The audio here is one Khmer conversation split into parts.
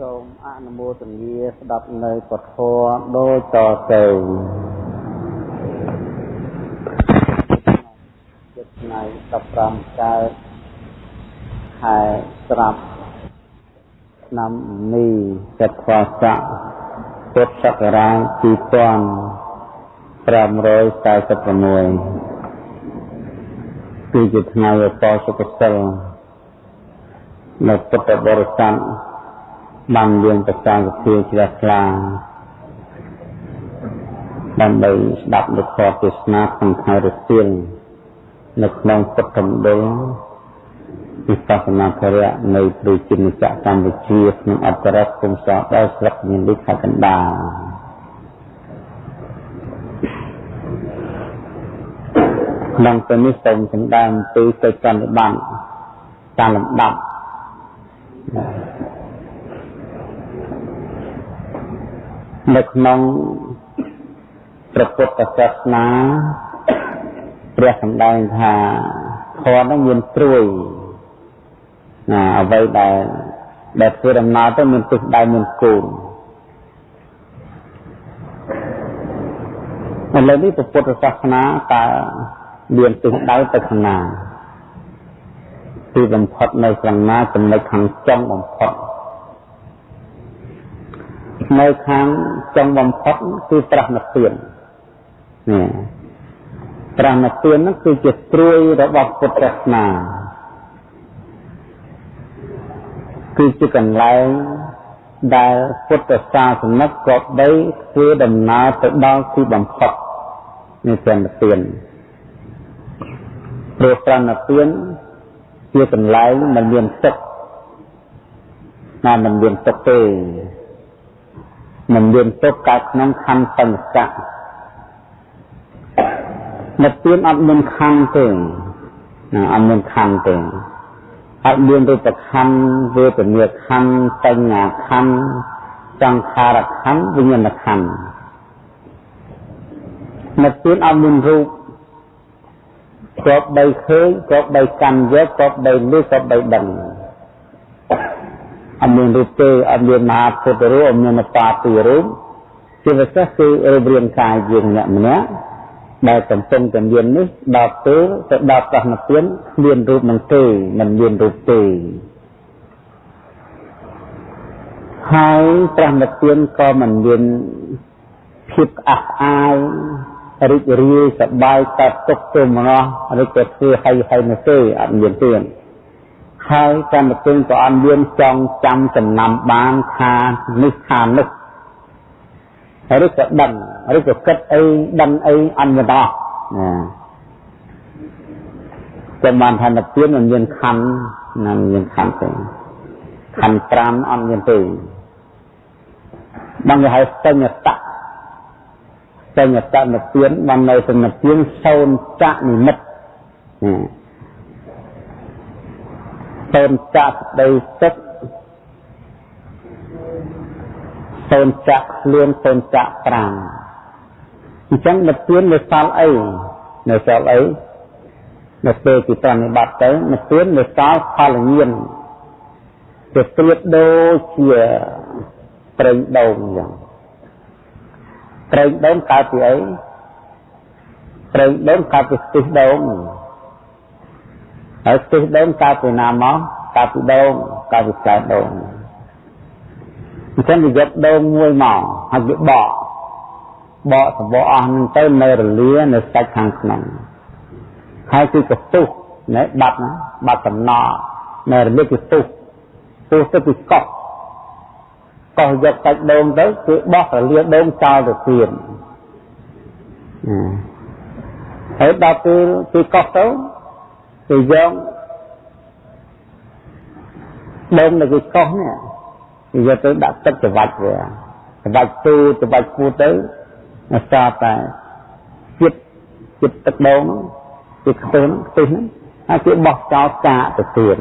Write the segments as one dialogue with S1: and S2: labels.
S1: សូមអនុមោទនាស្ដាប់នៅពធដូចតទៅចិត្តថ្ងៃ15កើតខែស្រាប់ឆ្នាំនេះចត្វាស័កពុទ្ធសករាជ2546គឺជាថ្ងៃឧបសុខសិលនៅពុទ្ធបរិស័ទ បានយើងប្រសាសភាជ្រះថ្លាដើម្បីស្ដាប់នូវធម៌ទេសនាក្នុងថ្ងៃរសៀលនៅក្នុងពុទ្ធមណ្ឌលវិបស្សនាធរៈនៃប្រជាជាតិកម្ពុជាក្នុងអត្តរដ្ឋគុំសោដល់ស្រុកញលិខកណ្ដាលក្នុងពេលនេះសូមសម្ដែងអំពីកិច្ចប្រតិបត្តិតាមលំដាប់ នៅក្នុងព្រះពុទ្ធសាសនាព្រះសម្ដែងថាធម៌នឹងមានត្រួយណាអ្វីដែលដែលធ្វើដំណើរទៅមានទិសដៅមានគោលឥឡូវនេះពុទ្ធសាសនាតើមានទិសដៅទៅខាងណាទីបំផុតនៅខាងណាចំណុចខាងចុងបំផុត នៅខាងចុងបំផុតគឺប្រះនិព្វាននេះប្រះនិព្វាននោះគឺជាត្រួយរបស់ពុទ្ធសាសនាគឺជាកន្លែងដែលពុទ្ធសាសនិកក៏បីធ្វើដំណើរទៅដល់ទីបំផុតនៃប្រណិពានព្រោះប្រណិពានជាកន្លែងមិនមានទឹកណាមិនមានទឹកទេ មិនមានទុកកើតក្នុងខណ្ឌសង្កៈនិព្វានអត់មានខណ្ឌទេណាអត់មានខណ្ឌទេអត់មានរូបខណ្ឌវេទនាខណ្ឌបញ្ញាខណ្ឌសង្ខារខណ្ឌវិញ្ញាណខណ្ឌនិព្វានអត់មានរូបគ្របបីឃើញគ្របបីកាន់យកគ្របបីលឺគ្របបីដឹង អត់មានរូបទេអត់មានមហាពុទ្ធរូបអត់មានបាពីរូបជាពិសេសគឺរូបរាងកាយយើងម្នាក់ម្នាក់ដែលកំពុងតែមាននេះដល់ពេលទៅដល់ប្រណពានមានរូបនឹងទេមិនមានរូបទេហើយប្រណពានក៏មិនមានភាពអះអាយរីករាយសប្បាយកើតទុកទុំម្នោះឬក៏ធ្វើហើយហើយនោះទេអត់មានទេ ហើយកម្មទិញក៏អត់មានចងចាំចំណាំបានថានេះថានោះឬក៏ដឹងឬក៏គិតអីដឹងអីអត់មានអស់ណាចាំបានថានិព្វានមិនមានខណ្ឌណាមានខណ្ឌទេខណ្ឌ5អត់មានទេបងគេហៅសញ្ញតៈសញ្ញតៈនិព្វានបាននៅសញ្ញនិព្វានសូនចៈនិមិត្ត សូនចាក់ដីទឹកសូនចាក់ខ្លួនសូនចាក់5អញ្ចឹងនិព្វាននៅសល់អីនៅសល់អីនៅពេលទីប្រតិបត្តិទៅនិព្វាននៅសល់ផលញាណជាប្រៀបដូចជាប្រេងដូងអញ្ចឹងប្រេងដូងកើតពីអីប្រេងដូងកើតពីស្ទិះដូង ហើយខ្ទិះដូងកើតពីណាមកកើតពីដូងកើតពីកើតដូងអញ្ចឹងវាយកដូងមួយមកហើយវាបកបកសបកអស់នឹងទៅនៅរលានៅសាច់ខាងក្នុងហើយគឺកទុះណែបាត់ណាបាត់សំណក់នៅរលាគឺទុះទុះទៅពីកោះកោះយកសាច់ដូងទៅគឺបោះរលាដូងចោលទៅទៀតហើយដល់ពេលពីកោះទៅ គេយកដុំនៅគេកោះនេះគេយកទៅដាក់ទឹកច្រវាច់វាច្រវាច់ទូច្រវាច់ពូទៅអស្ចារតែចិត្តចិត្តទឹកដងគេខ្ទិះខ្ទិះហ្នឹងហើយគេបោះចោលចាកទៅទៀត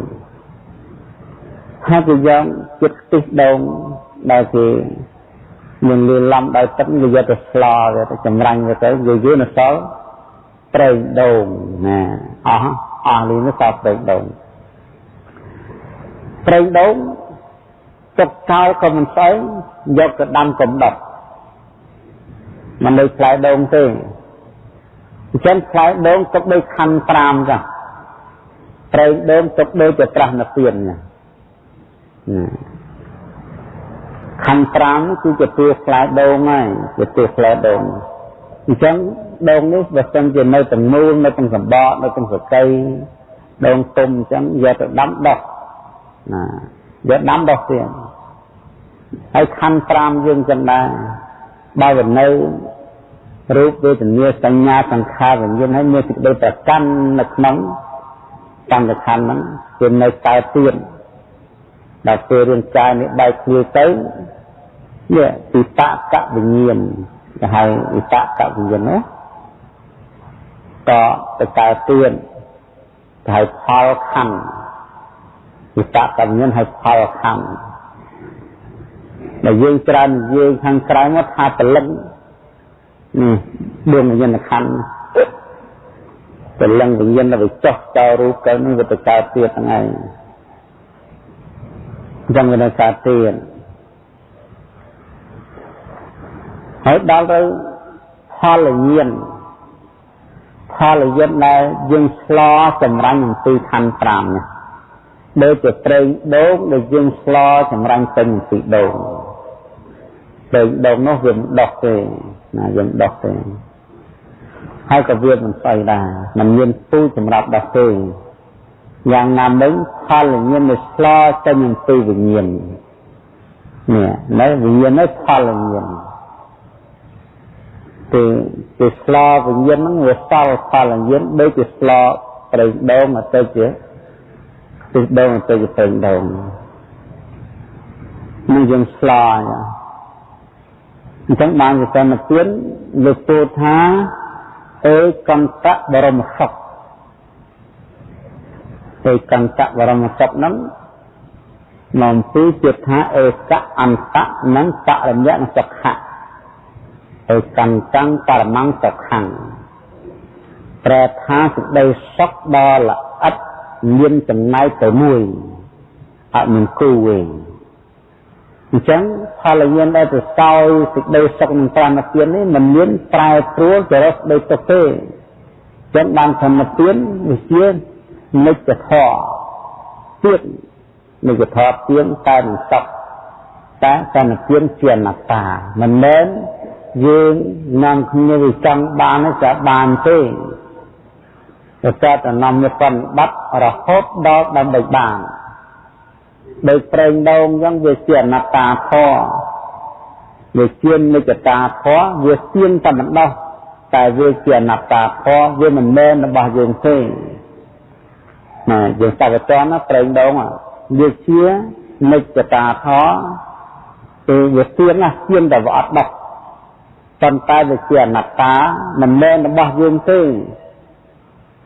S1: ហើយគេយកចិត្តខ្ទិះដងដែលគេមានលឺឡំដោយទឹកគេយកទៅស្លវាទៅចម្រាញ់វាទៅវាយូរនៅសល់ប្រេងដូងណាអស់ អស់លីនេះសល់ប្រេងដូងប្រេងដូងទុកចោលក៏មិនស្អីយកទៅដាំកំដុតមិនដូចផ្លែដូងទេអញ្ចឹងផ្លែដូងទុកដូចខណ្ឌ5ចា៎ប្រេងដូងទុកដូចជាត្រាស់នៅពៀនណាខណ្ឌ5គឺជាទួផ្លែដូងហើយជាទួផ្លែដូងអញ្ចឹង ដូងនេះបើសិនជានៅទាំងមូលនៅទាំងសម្បកនៅទាំងសកៃដូងទុំអញ្ចឹងយកទៅដាំដោះណាយកដាំដោះទៀតហើយខណ្ឌ5យើងចឹងដែរបើវានៅរូបវេទនាសញ្ញាសង្ខារវិញ្ញាណហើយមានសេចក្តីប្រកាន់នៅក្នុងកម្មខណ្ឌហ្នឹងគឺនៅតែទៀតដល់ពេលរាងកាយនេះបែកគ្នាទៅនេះពិតកវិញ្ញាណគេហៅវិតកវិញ្ញាណនោះ ក៏ទៅកើតទៀតគេហៅផលខណ្ឌវិតកវិញ្ញាណហៅផលខណ្ឌដែលយើងច្រើននិយាយខាងក្រៅមកថាពលិននេះដួងវិញ្ញាណខណ្ឌពលិនវិញ្ញាណទៅចោះចោលរូបទៅនឹងវាទៅកើតទៀតហ្នឹងឯងអញ្ចឹងវានៅកើតទៀតហើយដល់ទៅផលញាណ ផលញាណដែលយើងឆ្លចម្រាញ់អំពីខណ្ឌ5នេះដូចជាប្រេងដូងដែលយើងឆ្លចម្រាញ់ពេញអំពីដូងប្រេងដូងនោះវាមិនដោះទេណាយើងដោះទេហើយក៏វាមិនស្អីដែរมันមានពូជសម្រាប់ដោះទេយ៉ាងណាមិញផលវិញ្ញាណនេះឆ្លចេញអំពីវិញ្ញាណនេះនៅវិញ្ញាណនេះផលវិញ្ញាណ គឺគឺស្លោវិញ្ញាណហ្នឹងវាសល់ផលវិញ្ញាណដូចជាស្លោប្រេងដូងទៅជាទិសដូងទៅជាប្រេងដូងនេះយើងស្លោអញ្ចឹងបានវិសនពៀនលើកពោលថាអេកន្តៈបរមសុខអេកន្តៈបរមសុខហ្នឹងមកពីជាថាអេកៈអន្តៈនិងបរមញ្ញសុខៈ ឯកន្តੰបរមង្គសុខੰប្រែថាសេចក្តីសុខដ៏ល្អិតមានចំណែកទៅមួយអត់មានគូវិញអញ្ចឹងផលញ្ញាណដែលទៅសោយសេចក្តីសុខនឹងតាមទាននេះមិនមានប្រែប្រួលទៅរកដូចទៅទេចឹងបានធម្មទានវិជានិច្ចធម៌ទៀតនិច្ចធម៌ទានតែនឹងសុខតែសន្តិទានជាអនត្តាមិនមែន យើងនាំគ្នាវាចង់បានจะបានទេតែតែតំណមបត្តិរហូតដល់ដើម្បីបានដោយប្រេងដូងអញ្ចឹងវាជាអនត្តាធម៌វាជានិច្ចតាធម៌វាទៀងតែម្ដងតែវាជាអនត្តាធម៌វាមិនមែនរបស់យើងទេណាយើងសកតណាប្រេងដូងវាជានិច្ចតាធម៌គឺវាទៀងណាទៀងតែវាអត់ដោះ ប៉ុន្តែវាជាអនត្តាមិនមែនរបស់យើងទេ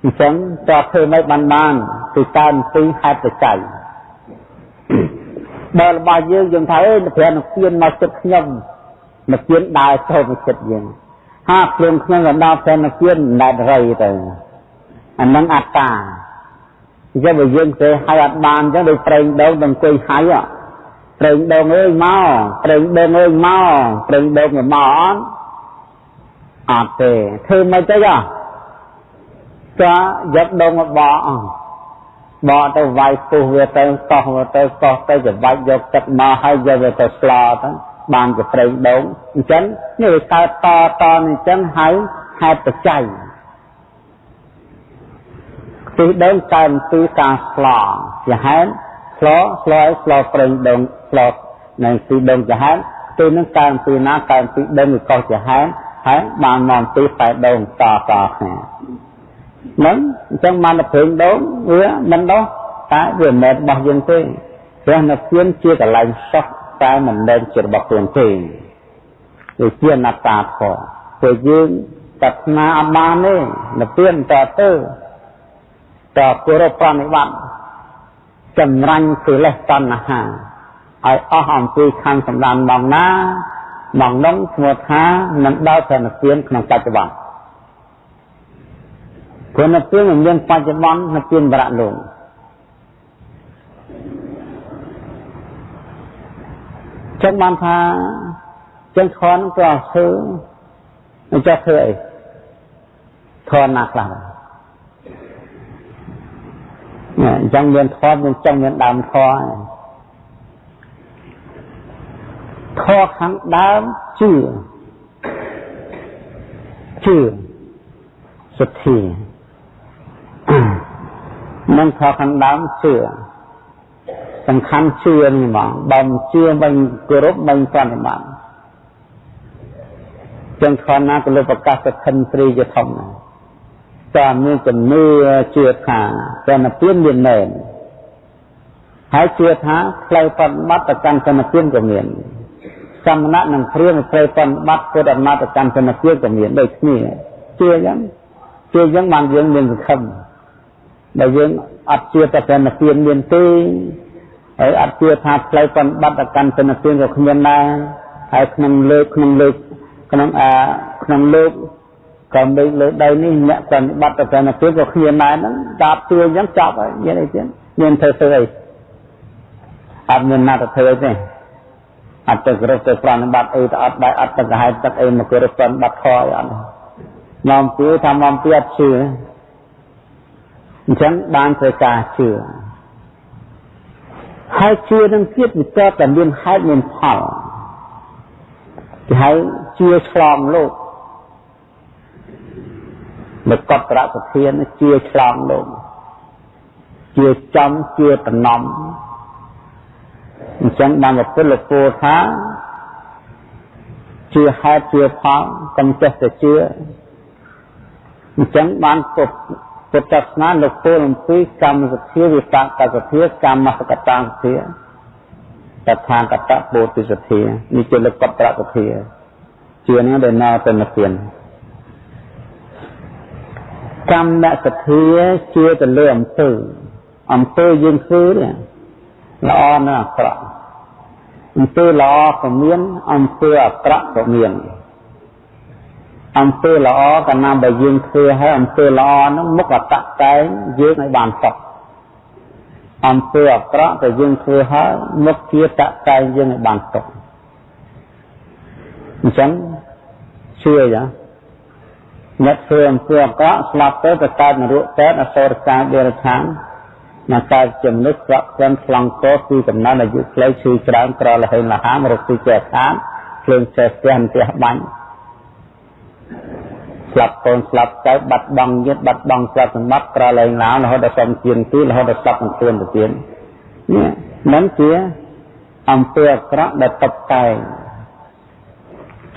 S1: អញ្ចឹងតើធ្វើម៉េចបានបានគឺតាមពីហេតុបច្ច័យបើរបស់យើងយើងថាអេព្រះនឹងពៀនមកចិត្តខ្ញុំមកពៀនដើរចូលមកចិត្តយើងហាភ្លៀងខ្ញុំក៏ដល់ព្រះនឹងពៀនណែតរៃទៅអានឹងអត្តាអញ្ចឹងបើយើងទេឲ្យអត់បានអញ្ចឹងដូចប្រេងដូងទៅអង្គុយហៅប្រេងដូងអើយមកប្រេងដូងអើយមកប្រេងដូងមកអត់ អត់ទេធ្វើមិនទៅចាចាយកដូងមកបកបកទៅវាយពុះវាទៅកោះវាទៅកោះទៅច្របាច់យកទឹកមកហើយយកវាទៅស្លទៅបានជាប្រេងដូងអញ្ចឹងនេះវាកើតតតអញ្ចឹងហើយហេតុបច្ច័យទីដូងកើតពីការស្លជាហេតុស្លស្លឲ្យស្លប្រេងដូងស្លនៅទីដូងជាហេតុទីនឹងកើតពីណាកើតពីដូងវាកោះជាហេតុ ហើយបានមកពីតែដូងតតគ្នាហ្នឹងអញ្ចឹងបានតែព្រេងដូងវាមិនដោះតែវាមិនមែនរបស់យើងទេព្រះនិព្វានជាកន្លែងសោះតែមិនមែនជារបស់ខ្លួនទេវាជាអនត្តាធម៌ព្រោះយើងប្រាថ្នាអត់បានទេនិព្វានតទៅតគោរពប្រណិបត្តិចម្រាញ់កិលេសតណ្ហាឲ្យអស់អំពីខាងសម្ដានបងណា បងនោះឈ្មោះថានឹងដល់ព្រះនិព្វានក្នុងបច្ចុប្បន្នព្រោះនៅពេលមានបច្ចុប្បន្ននៅពេលបរៈលោកចឹងបានថាចឹងខនក៏ធ្វើអញ្ចឹងធ្វើអីខនណាខ្លះអញ្ចឹងមានធម៌មានចឹងមានដើមធម៌ ធម៌ខាងដើមជឿជឿសទ្ធានឹងធម៌ខាងដើមជឿសំខាន់ជឿនេះហ្មងបើមិនជឿមិនគោរពមិនប្រតិបត្តិចឹងខនណាក៏លើប្រកាសទៅខិនព្រីជាធំណាស់តែមានជំនឿជឿថាតែនពៀនមានមែនហើយជឿថាផ្លូវបฏิបត្តិទៅកាន់សនពៀនក៏មាន សមណៈនិងព្រាមផ្លូវបฏิបត្តិពុទ្ធអមតកម្មសនពៀនក៏មានដូចគ្នាជឿយ៉ាងជឿយ៉ាងបានយើងមានសង្ឃឹមដែលយើងអត់ជឿតែសនពៀនមានទេហើយអត់ជឿថាផ្លូវបฏิបត្តិទៅកាន់សនពៀនក៏គ្មានដែរហើយក្នុងលើកក្នុងលើកក្នុងអាក្នុងលើកក៏មេឃលើដីនេះអ្នកប្រតិបត្តិទៅនៅពេលក៏គ្មានដែរហ្នឹងតាបទួអញ្ចឹងចប់ហើយមានអីទៀតមានធ្វើធ្វើអីអត់មានណាទៅធ្វើទេ អត់ទៅគោរពទៅប្រតិបត្តិអីទៅអត់ដែរអត់ទៅកាហេតុទឹកអីមកគោរពប្រតិបត្តិខអីអត់នាំពីថានាំពីអត់ជឿអញ្ចឹងបានត្រូវការជឿហើយជឿនឹងទៀតវាតតែមានហេតុមានផលគេហៅជឿឆ្លងលោកមកកត់ត្រសធានជាឆ្លងលោកជាចំជាតំណំ អញ្ចឹងបានពុទ្ធពោលថាជាហេតុជាផលកុំចេះតែជឿអញ្ចឹងបានពុទ្ធពុទ្ធសាសនាលោកពោលអំពីកម្មសទ្ធាវិបាកសទ្ធាកម្មសកតាសទ្ធាតថាកតពោធិសទ្ធានេះជាលោកកត្រសទ្ធាជានឹងដែលណោទៅនិព្វានកម្មសទ្ធាជាទៅលើអំពើអំពើយើងធ្វើនេះល្អណាស់អាក្រក់ អំពើល្អក៏មានអំពើអាក្រក់ក៏មានអំពើល្អកាលណាបើយើងធ្វើហើយអំពើល្អហ្នឹងមុខអតតែងយើងឲ្យបានសុខអំពើអាក្រក់ក៏យើងធ្វើហើយមុខជាតតែងយើងឲ្យបានសុខអញ្ចឹងជឿយ៉ាងអ្នកធ្វើអំពើអាក្រក់ស្លាប់ទៅទៅកើតនរកកើតអសូរកាយដេរឆាន មកកើតជាមនុស្សប្រក់ក្លិនខ្លងកោពីកំណត់អាយុខ្លីឈឺច្រើនក្រលហេងលហាមរកទីចេះខានភ្លើងចេះផ្ទះផ្ទះបាញ់ស្លាប់កូនស្លាប់ទៅបាត់បង់ញាតបាត់បង់ទ្រព្យសម្បត្តិក្រលែងឡាវរហូតដល់សំជៀនទីរហូតដល់ស្លាប់នឹងខ្លួនទៅទៀតនេះនឹងជាអំពើអាក្រក់ដែលតបតែង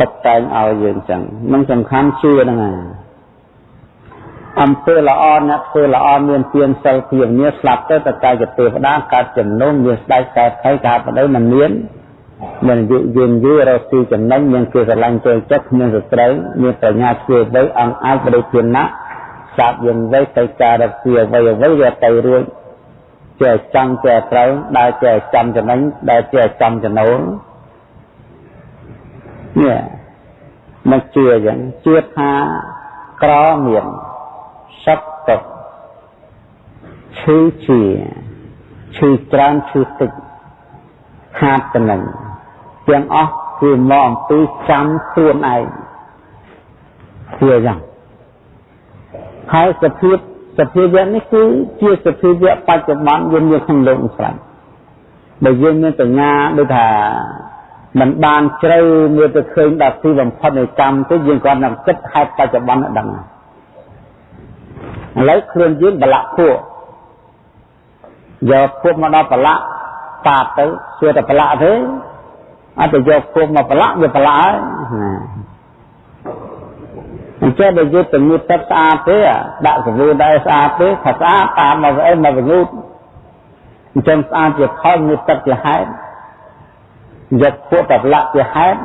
S1: តុបតែងឲ្យយើងចឹងនឹងសំខាន់ជឿហ្នឹងហើយ អំពើល្អអ្នកធ្វើល្អមានទានសិលភាវនាស្លាប់ទៅតតែជាទេវតាកើតចំណងមានស្ដេចកើតថៃកើតបដិមិនមានមានយុយិនយូររកទីចំណេញមានគេស្រឡាញ់ចូលចិត្តមានសត្រូវមានបញ្ញាជួយវៃអង្គអាចបរិធានៈសាបយិនវៃទៅការរពីអ្វីអ្វីវាទៅរួចចេះចាំចេះត្រូវដែលចេះចាំចំណេញដែលចេះចាំចំណូលនេះមកជឿអញ្ចឹងជឿថាក្រមាន សត្វទុកឈឺជាឈឺច្រើនឈឺតិចខាតតំណែងទាំងអស់គឺមកអំពីចាំខ្លួនឯងជឿយ៉ាងហើយសភាពសភាវៈនេះគឺជាសភាវៈបច្ចុប្បន្នយើងមានក្នុងលោកនេះស្រាប់បើយើងមានបញ្ញាដូចថាមិនបានជ្រៅមើលទៅឃើញដល់ទីបំផុតនៃកម្មទេយើងគាត់នឹងគិតហេតុបច្ចុប្បន្នឲ្យដឹង ឥឡូវខ្លួនយើងបលៈពួកយកពួកមកដល់បលៈតាទៅជឿតែបលៈទេអត់ទៅយកពួកមកបលៈវាបលៈហើយអញ្ចឹងបើយកទៅងូតទឹកស្អាតទេដាក់សាប៊ូដែរស្អាតទេថាស្អាតតាមមកអីមកងូតអញ្ចឹងស្អាតជាផលងូតទឹកជាហេតុយកពួកតលៈជាហេតុ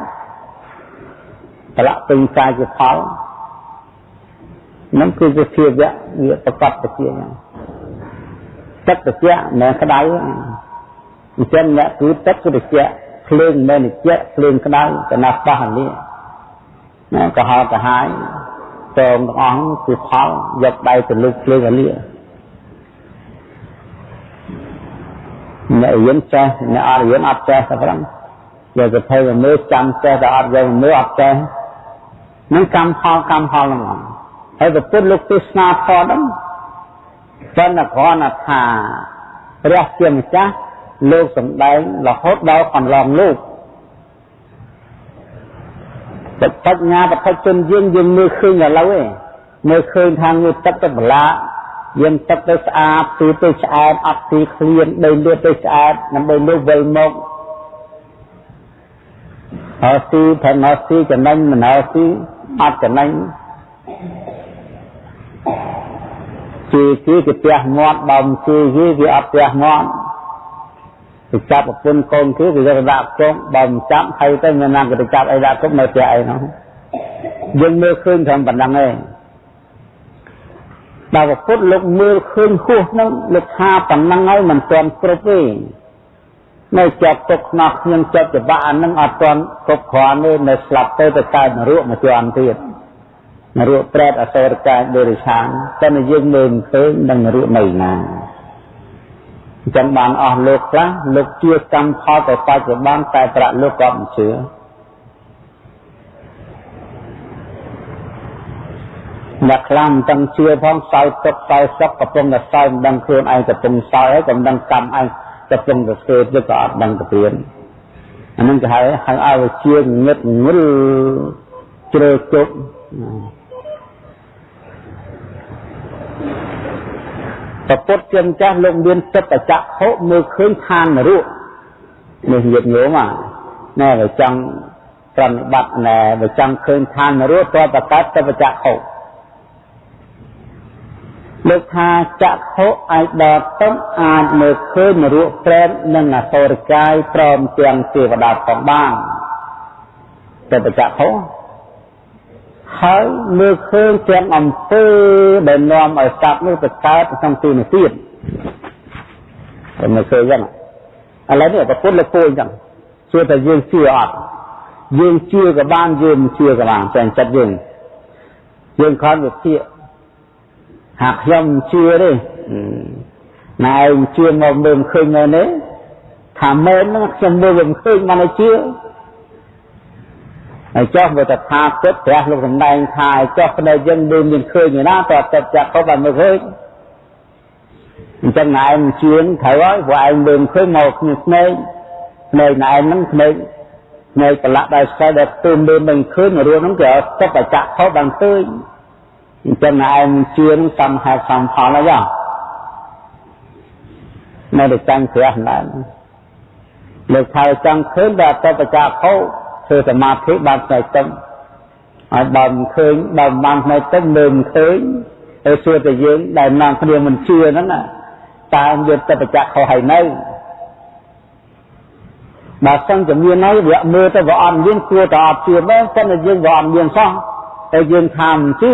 S1: តលៈពេញកាយជាផល នឹងគឺជាភាវៈវាប្រកបទៅជាហ្នឹងទឹកត្រជាក់មិនក្តៅអញ្ចឹងអ្នកគឺទឹកគឺត្រជាក់ភ្លើងមិនត្រជាក់ភ្លើងក្តៅកណាស់បោះនេះណាក៏ហៅទៅហើយតងទាំងអស់គឺផលយកដៃទៅលុបភ្លើងអានេះអ្នករៀនចេះអ្នកអត់រៀនអត់ចេះតែប៉ុណ្ណឹងយកទៅធ្វើមើលចាំចេះតែអត់យកមើលអត់ចេះនឹងកម្មផលកម្មផលហ្នឹង ហើយប្រពុតលោកទេសនាធម៌ហ្នឹងប៉ុន្តែគ្រាន់តែថាព្រះជាម្ចាស់លោកសំដែងរហូតដល់កន្លងលោកបញ្ញាបតិជនយើងយើងមើលឃើញឥឡូវឯងមើលឃើញថាងើទឹកទៅបលាយើងទឹកទៅស្អាតទីទៅឆ្អែតអត់ទីឃ្លៀនដីលឿនទៅឆ្អែតដើម្បីនោះវិលមកហើយទីផែនមកទីចំណេញមិនហើយទីអត់ចំណេញ ជាជាគេផ្ទះមាត់បើមិនជាគេគេអត់ផ្ទះមាត់ទៅចាប់ប្រពន្ធកូនគេគេយកដាក់ជងបើមិនចាប់ហើយទៅមានណាគេទៅចាប់អីដាក់គុកនៅផ្ទះអីនោះយើងមើលឃើញត្រឹមប៉ុណ្ណឹងឯងដល់ពុទ្ធលោកមើលឃើញហួសនឹងលោកថាប៉ុណ្ណឹងហើយមិនទាន់គ្រប់ទេនៅជាប់ទុកខ្នោះខ្ញុំជាប់ច្បាក់អានឹងអត់ទាន់គ្រប់គ្រាន់ទេនៅស្លាប់ទៅទៅកើតនរកមួយជាន់ទៀត នរកប្រែតអសូរកាយដេរិឆានតែយើងមើលមិនឃើញនឹងនរកនៅណាអញ្ចឹងបានអស់លោកខ្លះលោកជឿកម្មផលទៅបច្ចុប្បន្នតែប្រាក់លោកក៏មិនជឿអ្នកខ្លះមិនទាំងជឿផងសោយទុកសោយសុខកំពុងតែសោយមិនដឹងខ្លួនឯងកំពុងសោយហើយក៏មិនដឹងកម្មឯងកំពុងតែធ្វើទៀតក៏អត់ដឹងទៅទៀតអានឹងគេហៅហៅឲ្យជឿងឹតងុលជ្រើជប់ ប្រពុតជាម្ចាស់លោកមានចិត្តបច្ចៈហុមើលឃើញឋាននរកនេះញាតញោមណែបើចង់ប្រណិបត្តិណែបើចង់ឃើញឋាននរកតើបកើតទៅបច្ចៈហុលោកថាចក្ខុអាចដល់ទៅអាចមើលឃើញនរកប្រែតនិងអសូរកាយព្រមទាំងទេវតាផងបានទៅបច្ចៈហុ ហើយមើលឃើញទាំងអំពើដែលនាំឲ្យសត្វនោះទៅកើតក្នុងទីនេះទៀតតែមើលឃើញចឹងឥឡូវនេះប្រពន្ធលោកពូអញ្ចឹងជឿតែយើងជឿអត់យើងជឿក៏បានយើងមិនជឿក៏បានតែចិត្តយើងយើងខំវិភាគហាក់ខ្ញុំជឿទេណែឯងជឿមកមើលឃើញនៅនេះថាមែនហ្នឹងខ្ញុំមើលមិនឃើញបានឲ្យជឿ ហើយចុះបើតថាគិតព្រះលោកសំដែងថាឲ្យចុះផ្នែកយើងមើលមានឃើញណាតើទឹកចាក់ខុសបានមើលឃើញអញ្ចឹងណែឯងជឿត្រូវហើយព្រោះឯងមើលឃើញមកគ្នាស្នេហ៍ស្នេហ៍ណែហ្នឹងស្នេហ៍ស្នេហ៍ប្រឡាក់ដោយស្គាល់ដែលទូមើលមិនឃើញរឿងហ្នឹងគេឲ្យទឹកបច្ចៈខុសបានឃើញអញ្ចឹងឯងជឿនឹងសំហេតុសំផលហើយនៅតែចាំព្រះដែរលោកថាចង់ឃើញដល់តបច្ចៈខោ ធ្វើសមាធិបានផ្នែកទឹកហើយបើមិនឃើញបើមិនបានផ្នែកទឹកមើលមិនឃើញហើយសួរតែយើងដែលនាំគ្នាមិនជឿហ្នឹងណាតើយើងតបច្ចៈខោហើយនៅបើសិនជាមានហើយវាមើលទៅវាអត់មានគួរតែអត់ជឿមែនតែយើងវាអត់មានសោះតែយើងថាមិនជឿ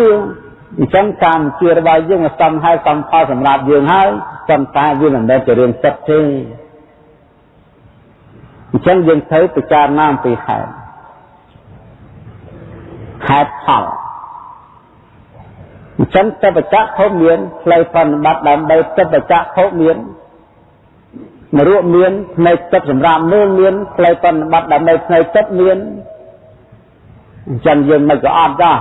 S1: អញ្ចឹងការជឿរបស់យើងសំហើយសំផលសម្រាប់យើងហើយប៉ុន្តែវាមិនមែនជារឿងចិត្តទេអញ្ចឹងយើងត្រូវពិចារណាអំពីហេតុ ហេតុផលអញ្ចឹងតបច្ចៈខុសមានផ្លូវប្រតិបត្តិដើម្បីតបច្ចៈខុសមានមរុមានផ្នែកចិត្តសម្រាប់មើលមានផ្លូវប្រតិបត្តិដើម្បីផ្នែកចិត្តមានអញ្ចឹងយើងមិនក៏អត់ដែរ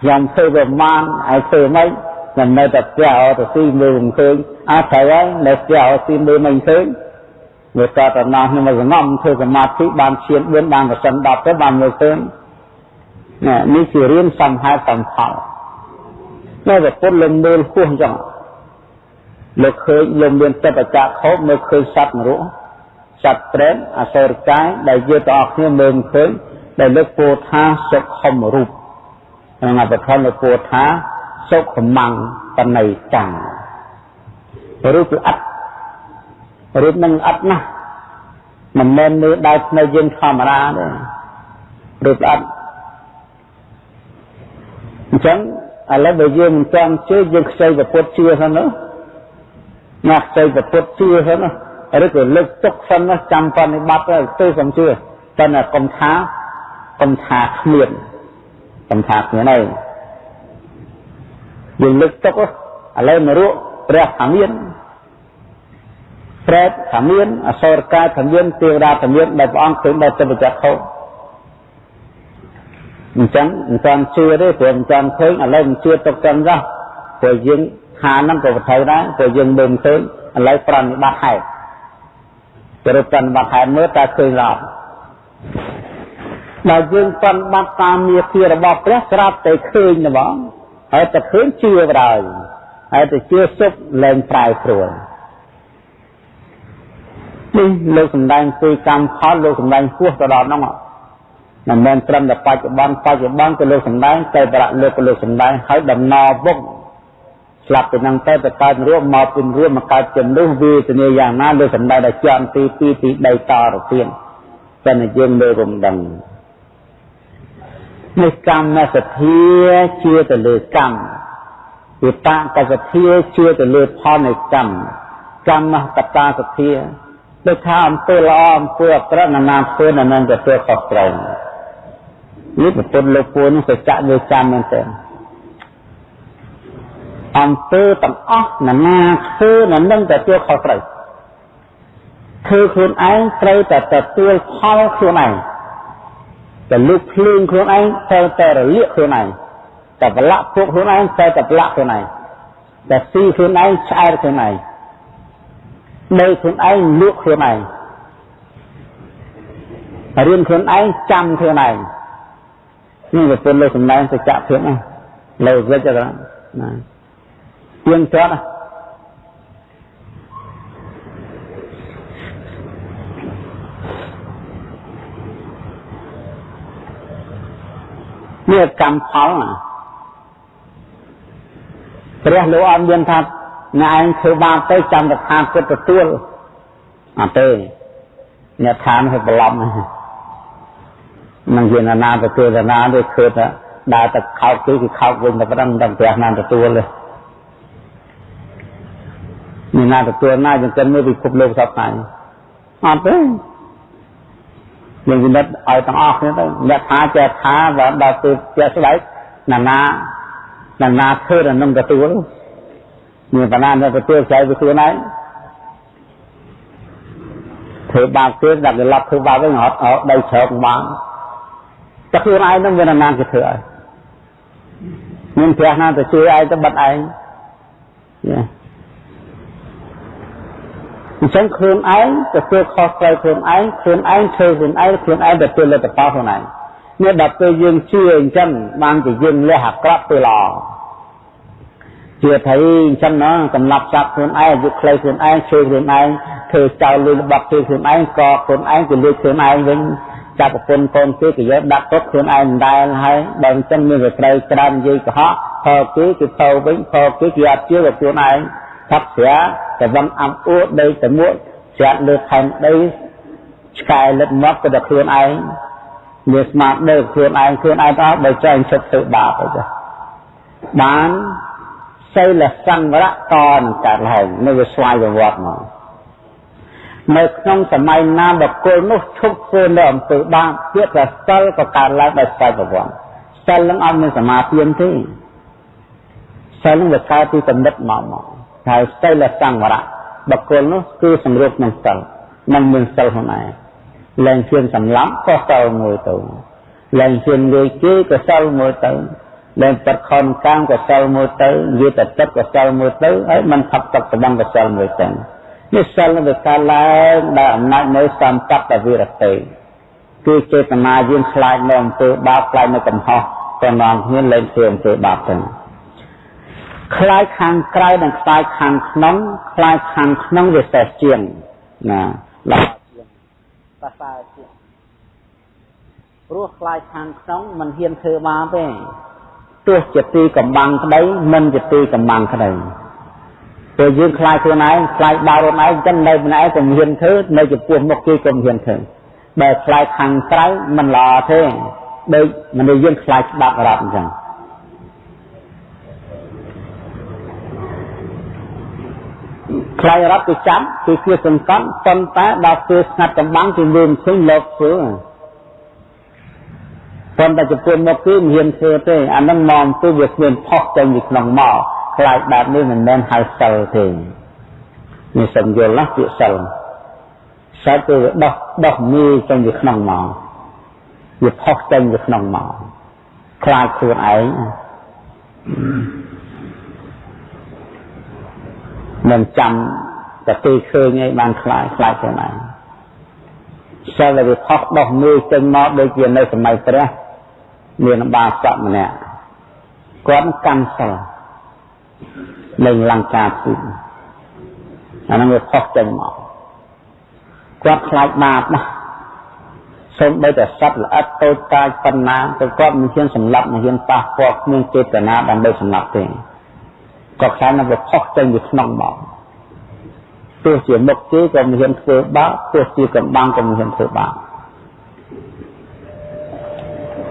S1: ខ្ញុំធ្វើប្រមាណឲ្យធ្វើមិនខ្ញុំនៅតែផ្ទះអត់ទៅស៊ីមើលមិនឃើញអត់ត្រូវហើយនៅផ្ទះអត់ស៊ីមើលមិនឃើញវាតតណោះខ្ញុំមកសងំធ្វើសមាធិបានឈាន4បានប្រសិន10ទៅបានមើលឃើញ ណានេះជារៀនសំហេតុសំផលនៅតែពុតលំមើលហួសអញ្ចឹងលោកឃើញលោកមានចិត្តបច្ចៈខោបមើលឃើញសត្វនរកសត្វប្រេតអសូរកាយដែលយើងទាំងអស់គ្នាមើលឃើញដែលលើកពោលថាសុខមរូបក្នុងអបធនពោលថាសុខមង្បណៃតារូបល្អិតរូបនឹងល្អិតណាស់មិនមែនមើលដោយភ្នែកយើងធម្មតាទេរូបល្អិត អញ្ចឹងឥឡូវបើយើងមិនចាំជឿយើងខ្ចីប្រពុតជឿហ្នឹងណាណាខ្ចីប្រពុតជឿហ្នឹងឬក៏លើកទុកសិនណាចាំបនិបត្តិទៅសំជឿតែកុំថាកុំថាគ្មានសំថាគ្មានហើយយើងលើកទុកឥឡូវនរកព្រះថាមានប្រែតថាមានអសរកាយថាមានទេវតាថាមានដែលព្រះអង្គឃើញដល់ទៅបច្ចៈខុស អញ្ចឹងមិនតាន់ជឿទេព្រោះមិនតាន់ឃើញឥឡូវមិនជឿទុកចឹងចុះព្រោះយើងខានហ្នឹងក៏វត្ថុដែរព្រោះយើងមើលមិនឃើញឥឡូវប្រនិបត្តិហេតុទៅរកប្រនិបត្តិហេតុមើលតើឃើញឡើយដល់យើងប្រនិបត្តិតាមមាគ៌ារបស់ព្រះស្រាប់តែឃើញទេបងហើយតែឃើញជឿបណ្ដោយហើយតែជឿសុខលែងប្រែប្រួលនេះលោកសំដែងពីកម្មផលលោកសំដែងពោះទៅដល់ហ្នឹង មិនមែនត្រឹមតែបច្ចុប្បន្នបច្ចុប្បន្នក៏លោកសំដែងតែប្រាក់លោកក៏លោកសំដែងហើយដំណរពុកស្លាប់ពីនឹងទៅទៅកើតរួមមកពីរួមមកកើតជំនួសវេទនាយ៉ាងណាលោកសំដែងដល់ជាន់ទី2ទី3តទៅទៀតតែយើងមើលរំដឹងនេះកម្មសទ្ធាជាទៅលើកម្មវិតាកសទ្ធាជាទៅលើផលនៃកម្មកម្មកតាសទ្ធាដូចថាអំពើល្អអំពើអាក្រក់ណានាធ្វើណានឹងទទួលខុសត្រូវ នេះប្រពន្ធលោកពួនសច្ចៈវាចាំមែនទេអំពើទាំងអស់ណានាធ្វើណានឹងទទួលខុសត្រូវធ្វើខ្លួនឯងត្រូវតែទទួលផលខ្លួនឯងតែលុបភ្លើងខ្លួនឯងត្រូវតែរលាកខ្លួនឯងតែប្រឡាក់ពួកខ្លួនឯងត្រូវតែប្រឡាក់ខ្លួនឯងតែស៊ីខ្លួនឯងឆ្អែតខ្លួនឯងនៅខ្លួនឯងលក់ខ្លួនឯងរៀនខ្លួនឯងចាំខ្លួនឯង នេះវាពលលើចំណែងសច្ចភាពណាលើវិជ្ជណាទៀងទាត់ណានេះកម្មផលព្រះលោកអត់មានថាអ្នកឯងធ្វើបាបទៅចាំតែថាគិតទទួលអត់ទេអ្នកថានោះប្រឡំណា នឹងជាណាទទួលណាទេឃើញថាដើរទៅខោកគេគឺខោកវិញតែប៉ុណ្្នឹងមិនព្រះណាទទួលទេមានណាទទួលណាចង្កិនមើលពិភពលោកសពថ្ងៃអត់ទេយើងវិនិច្ឆ័យឲ្យទាំងអស់គ្នាទៅអ្នកថាចេះថាបើដល់ពេលចេះស្បែកណាណាណាណាធ្វើដល់នឹងទទួលមានបណ្ណានៅទទួលចៃពីខ្លួនឯងធ្វើបាបគេដាក់កន្លប់ធ្វើបាបវិញអត់អត់ដៃជ្រោកបាន តែខ្លួនឯងនឹងមានណាគេធ្វើឲ្យមានព្រះណាទៅជួយឯងទៅបិទឯងយ៉ាអញ្ចឹងខ្លួនឯងទទួលខុសត្រូវខ្លួនឯងខ្លួនឯងធ្វើខ្លួនឯងខ្លួនឯងទទួលលទ្ធផលខ្លួនឯងនេះដល់ពេលយើងជឿអញ្ចឹងបានជាយើងលះអាក្រក់ទៅល្អជឿថាអញ្ចឹងណាកំឡប់ចាប់ខ្លួនឯងអាយុខ្លីខ្លួនឯងជឿខ្លួនឯងធ្វើចោលលុយរបស់ជឿខ្លួនឯងក៏ខ្លួនឯងទៅលួចខ្លួនឯងវិញ ចាប់ប្រពន្ធកូនគេក៏យកដាក់ទុកខ្លួនឯងមិនដែលហើយបើអញ្ចឹងមានវាត្រូវច្រើននិយាយកុហកផលគេគឺទៅវិញផលគេគេអត់ជឿរបស់ខ្លួនឯងថាស្រាតែវឹងអំអួតដីតែមួកស្រាក់លើខែនដីឆ្កែលិតមកទៅដល់ខ្លួនឯងមានស្មារតីខ្លួនឯងខ្លួនឯងទៅបើចែងឈប់ធ្វើបាបទៅចាបានសិលសង្វរៈតនឹងកើតឡើងនៅវាស្វ័យប្រវត្តិមក នៅក្នុងសម័យណាបកុលនោះឈប់ធ្វើនៅអំពើបាបទៀតតែសិលក៏កើតឡើងដោយស្វ័យប្រវត្តិសិលនឹងអត់មានសមាធិទេសិលនឹងវាកើតពីកំណត់មកមកហើយសិលសង្វរៈបកុលនោះគឺសម្រួលក្នុងសិលនឹងមានសិលខ្លួនឯងលែងជឿនសម្លាប់ក៏សិលមួយទៅលែងជឿនលួយគេក៏សិលមួយទៅលែងទឹកខនកាមកសិលមួយទៅនិយាយតែទឹកកសិលមួយទៅហើយมันផាត់ទឹកស្បង់កសិលមួយទៅ នេះសិលវាកើតឡើងដោយអំណាចនៃសម្បត្តិវិរតិគឺចេតនាយើងខ្លាចនៅអំពើបាបខ្លាចនៅកំហុសក៏នាំគ្នាលែងធ្វើអំពើបាបទៅខ្លាចខាងក្រៅនិងខ្លាចខាងក្នុងខ្លាចខាងក្នុងវាសេះជាងណាល្អជាងប្រសើរជាងព្រោះខ្លាចខាងក្នុងមិនហ៊ានធ្វើបាបទេទោះជាទីកំបាំងក្តីមិនជាទីកំបាំងក្តី ពេលយើងខ្លាចខ្លួនឯងខ្លាចដល់ខ្លួនឯងចឹងនៅម្នាក់ឯងក៏មិនហ៊ានធ្វើនៅចំពោះមុខគេក៏មិនហ៊ានធ្វើបើខ្លាចខាងក្រៅមិនល្អទេដូចមនុស្សយើងខ្លាចស្ដាប់រត់អញ្ចឹងខ្លាចរត់ទៅចាប់គឺគឺសង្កត់ប៉ុន្តែដល់ពេលស្ងាត់កំបាំងគឺមើលមិនឃើញលោកធ្វើប៉ុន្តែចំពោះមកគឺមិនហ៊ានធ្វើទេអានឹងមកទៅវាគ្មានផុសចេញពីក្នុងមក ខ្លាចបែបនេះមិនមែនហៅសិលទេនេះសំយល់ណាពាក្យសិលសិលគឺវាដោះដោះមីចេញពីក្នុងមកវាផុសចេញពីក្នុងមកខ្លាចខ្លួនឯងមិនចាំតែទីឃើញឯងបានខ្លាចខ្លាចខ្លួនឯងសិលវាផុសដោះមីចេញមកដូចជានៅសម័យព្រះមានបាសកម្នាក់គាត់កាន់សិល លេងលង្ការពុទ្ធអានឹងវាផុសចេញមកគាត់ខ្លាចបាបណាស់សូមបីតែសត្វល្អិតតូចតាចប៉ុណ្ណាក៏គាត់មិនហ៊ានសម្លាប់មិនហ៊ានប៉ះពាល់គ្មានចេតនាដើម្បីសម្លាប់ទេគាត់ខ្លាចនឹងវាផុសចេញពីក្នុងមកទោះជាមុខគេក៏មិនហ៊ានធ្វើបាបទោះជាកំបាំងក៏មិនហ៊ានធ្វើបាប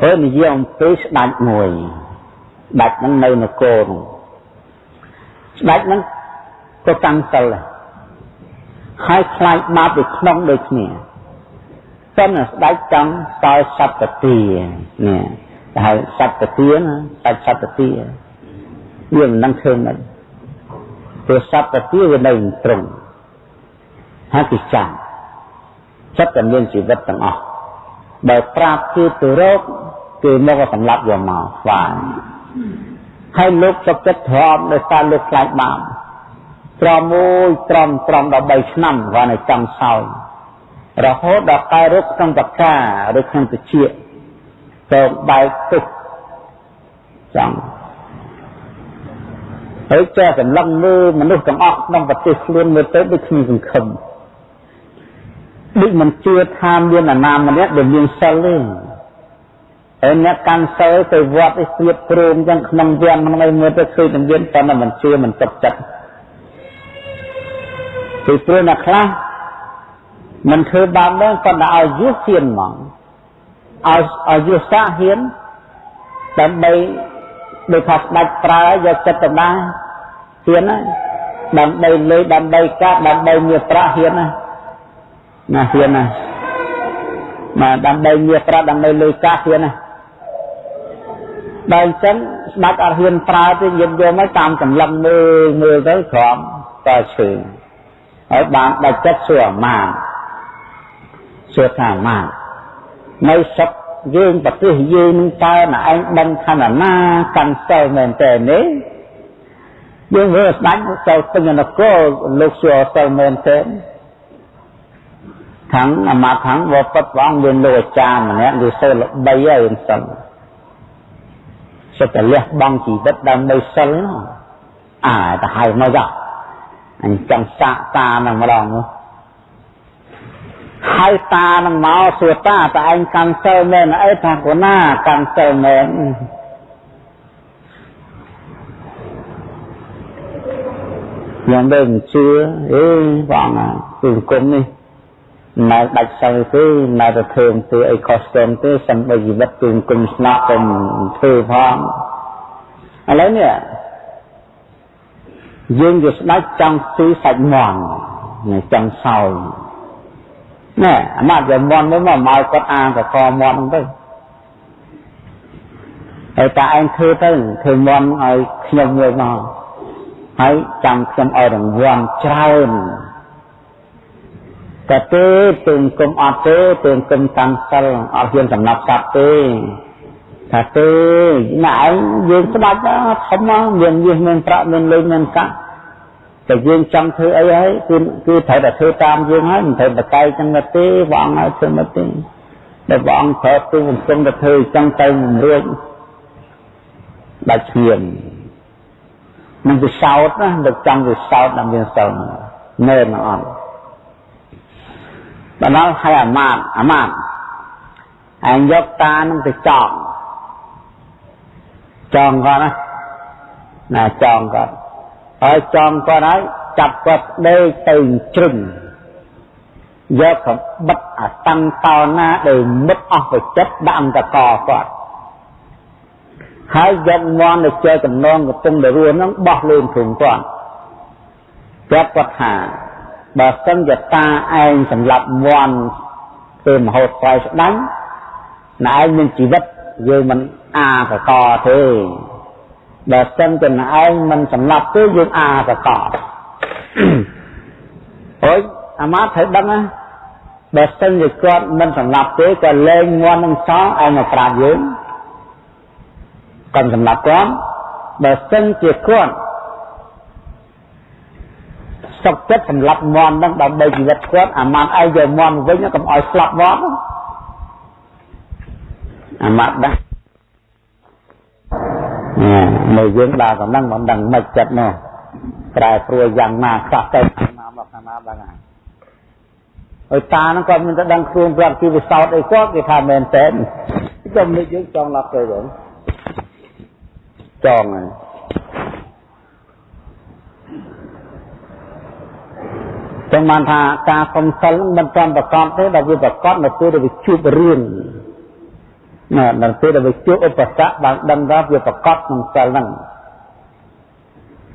S1: ហើយនិយាយអំពីស្ដេចមួយស្ដេចហ្នឹងនៅនគរនោះ ស្ដេចហ្នឹងក៏តាំងសិលដែរហើយខ្លាចបាបពីក្នុងដូចគ្នាប៉ុន្តែស្ដេចចង់សល់សត្វទានេះតែហើយសត្វទាណាសាច់សត្វទាវាមិនដឹងធ្វើមិនព្រោះសត្វទាវានៅត្រង់ហើយគេចាំចិត្តតែមានជីវិតទាំងអស់បើប្រាប់គេទៅរកគេមកសម្លាប់យកមកស្វា ហើយលោកសុខចិត្តទ្រាំដោយសារលោកខ្លាចបាបត្រមមួយត្រមត្រម13ឆ្នាំគាត់នៅចង់សោយរហូតដល់តែរកក្នុងបកាឬក្នុងតិចទៅបែកទុកចង់ហើយចេះសម្លឹងមើលមនុស្សទាំងអស់ក្នុងប្រទេសខ្លួនមើលទៅដូចគ្មានសង្ឃឹមដូចមិនជឿថាមានអាណាម្នាក់ដែលមានសិលទេ ហើយអ្នកកាន់សិលទៅវត្តឯស្ទៀតព្រមចឹងក្នុងវាំងក្នុងអីមើលទៅឃើញតែមានប៉ុន្តែមិនជឿមិនទុកចិត្តពីព្រោះអ្នកខ្លះមិនធ្វើបាបនឹងប៉ុន្តែឲ្យយសហ៊ានហ្មងឲ្យឲ្យយសសាហ៊ានដើម្បីដូចថាស្ដេចប្រើយកចិត្តទៅណាហ៊ានណាដើម្បីលេដើម្បីកាត់ដើម្បីមានប្រាក់ហ៊ានណាណាហ៊ានណាមកដើម្បីមានប្រាក់ដើម្បីលុយកាសហ៊ានណា ដល់អញ្ចឹងស្ដេចអត់ហ៊ានប្រើទេយល់យកមកតាមចម្លងមើលមើលទៅក្រំតើឈើហើយបានដាច់ចិត្តសួរអាមាសួរថាអាមានៅសពយើងប្រទេសយើងនឹងតើណាឯងដឹងថាណាកាន់សិលមែនតើនេះយើងមើលស្ដាច់ទៅពេញនគរលោកសួរសិលមែនតើខាងអាមាខាងវត្តព្រះអង្គមានលោកអាចារ្យម្នាក់វាសិលល្បីហើយសិល សិតតែលះបង់ជីវិតដើម្បីសិលអាទៅហៅមកចោះអញចង់សាកតានឹងម្ដងនោះហើយតានឹងមកសួរតាតើឯងកាន់សិលមែនអីថាកូណាកាន់សិលមែនយ៉ាងដូចមិនជឿអេបងគឺគុំនេះ នៅដាច់សិលទេនៅតែធ្វើធ្វើអីខុសស្ទងទេសំបីជីវិតគឺគុំស្នាក់ទៅធ្វើផងឥឡូវនេះយើងជាស្ដេចចង់ស៊ីសាច់មាន់ចង់សោយណែអាម៉ាត់យកមាន់មកមកគាត់អាងកកមាន់ទៅហើយតាឯងធ្វើទៅធ្វើមាន់ឲ្យខ្ញុំមួយមកហើយចាំខ្ញុំឲ្យរង្វាន់ច្រើន តែទេទើងគុំអត់ទេទើងគុំតាមសិលអត់ហ៊ានសំណាប់សត្វទេថាទេណាឯងយើងស្ដាច់ធំមកមានមាសមានប្រាក់មានលុយមានកាក់តែយើងចង់ធ្វើអីហើយគឺគឺត្រូវតែធ្វើតាមយើងហើយមិនត្រូវបកែកចឹងទេព្រះអង្គឲ្យធ្វើមកទេដែលព្រះអង្គប្រើទូកំពុងតែធ្វើចឹងទៅមិនរួចដាច់ឈាមនឹងវាសោតណាតែចង់វាសោតដល់មានសិលមែនអត់ ដល់ដល់ឲ្យអាមាតអាមាតឯងយកតានឹងទៅចងចងគាត់ណាណាចងគាត់ហើយចងគាត់ហើយចាប់គាត់ដេកទៅជ្រឹងយកកបិតអាតាំងតោណាដែលមុតអស់ប្រចិត្តដាក់អង្គកគាត់ហើយយកមន់ទៅ chơi កំណងកំពុងទៅរស់ហ្នឹងបោះលើធុងគាត់គាត់គាត់ថា បើសិនជាតាឯងសម្រាប់មន់ធ្វើមហោស្រ័យស្ដាំណែឯងមានជីវិតយើងមិនអាកកទេបើសិនជាឯងមិនសម្លាប់ទេយើងអាកកអាមាត្យត្រូវដឹងណាបើសិនជាគាត់មិនសម្លាប់ទេក៏លែងមន់នឹងសងឯងមកប្រាប់យើងគាត់សម្លាប់គាត់បើសិនជាគាត់ សុខចិត្តសម្លាប់មន់នឹងដើម្បីជីវិតគាត់អាម៉ាត់ឯងយកមន់វិញកុំឲ្យស្លាប់មន់អាម៉ាត់ដែរនៅយើងដើរកំណឹងមិនដឹងមិនចិត្តនោះប្រែព្រួយយ៉ាងណាខ្លះទៅខាងណាមកខាងណាដឹងហើយហើយតាហ្នឹងគាត់មានតែដឹងខ្លួនប្រាប់ជីវិសោតអីគាត់គេថាមែនតើខ្ញុំនេះយើងចង់ឡប់ទៅវិញចង់ហើយ ចឹងបានថាការសំសិលមិនចំប្រកបទេដល់វាប្រកបនៅពេលដែលវាជួបរឿងណានៅពេលដែលវាជួបឧបសគ្គបានដឹងថាវាប្រកបក្នុងសិលហ្នឹង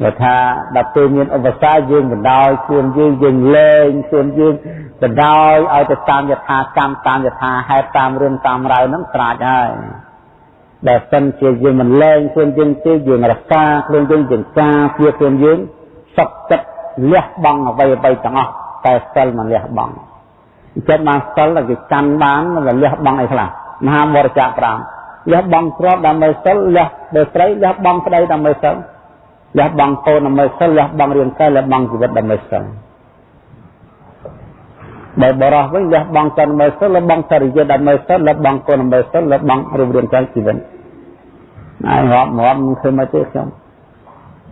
S1: បើថាដល់ពេលមានឧបសគ្គយើងបណ្ដោយខ្លួនយើងយើងលែងខ្លួនយើងបណ្ដោយឲ្យទៅតាមយថាកម្មតាមយថាហេតុតាមរឿងតាមរ៉ាវហ្នឹងស្រាចហើយដែលសិនជាយើងមិនលែងខ្លួនយើងទេយើងរក្សាខ្លួនយើងយើងការពារខ្លួនយើងសុខចិត្ត លះបង់អ្វីអ្វីទាំងអស់តែសិលមិនលះបង់អញ្ចឹងបានសិលគេកាន់បានមិនលះបង់អីខ្លះមហាមរចៈ5លះបង់ទ្រព្យដើម្បីសិលលះដោយស្រីលះបង់ក្តីដើម្បីសិលលះបង់កូនដើម្បីសិលលះបង់រាងកាយលះបង់ជីវិតដើម្បីសិលបើបរោះវិញលះបង់កូនដើម្បីសិលលះបង់សរិយាដើម្បីសិលលះបង់កូនដើម្បីសិលលះបង់រូបរាងកាយជីវិតហើយរាប់រាប់មិនឃើញមកទេខ្ញុំ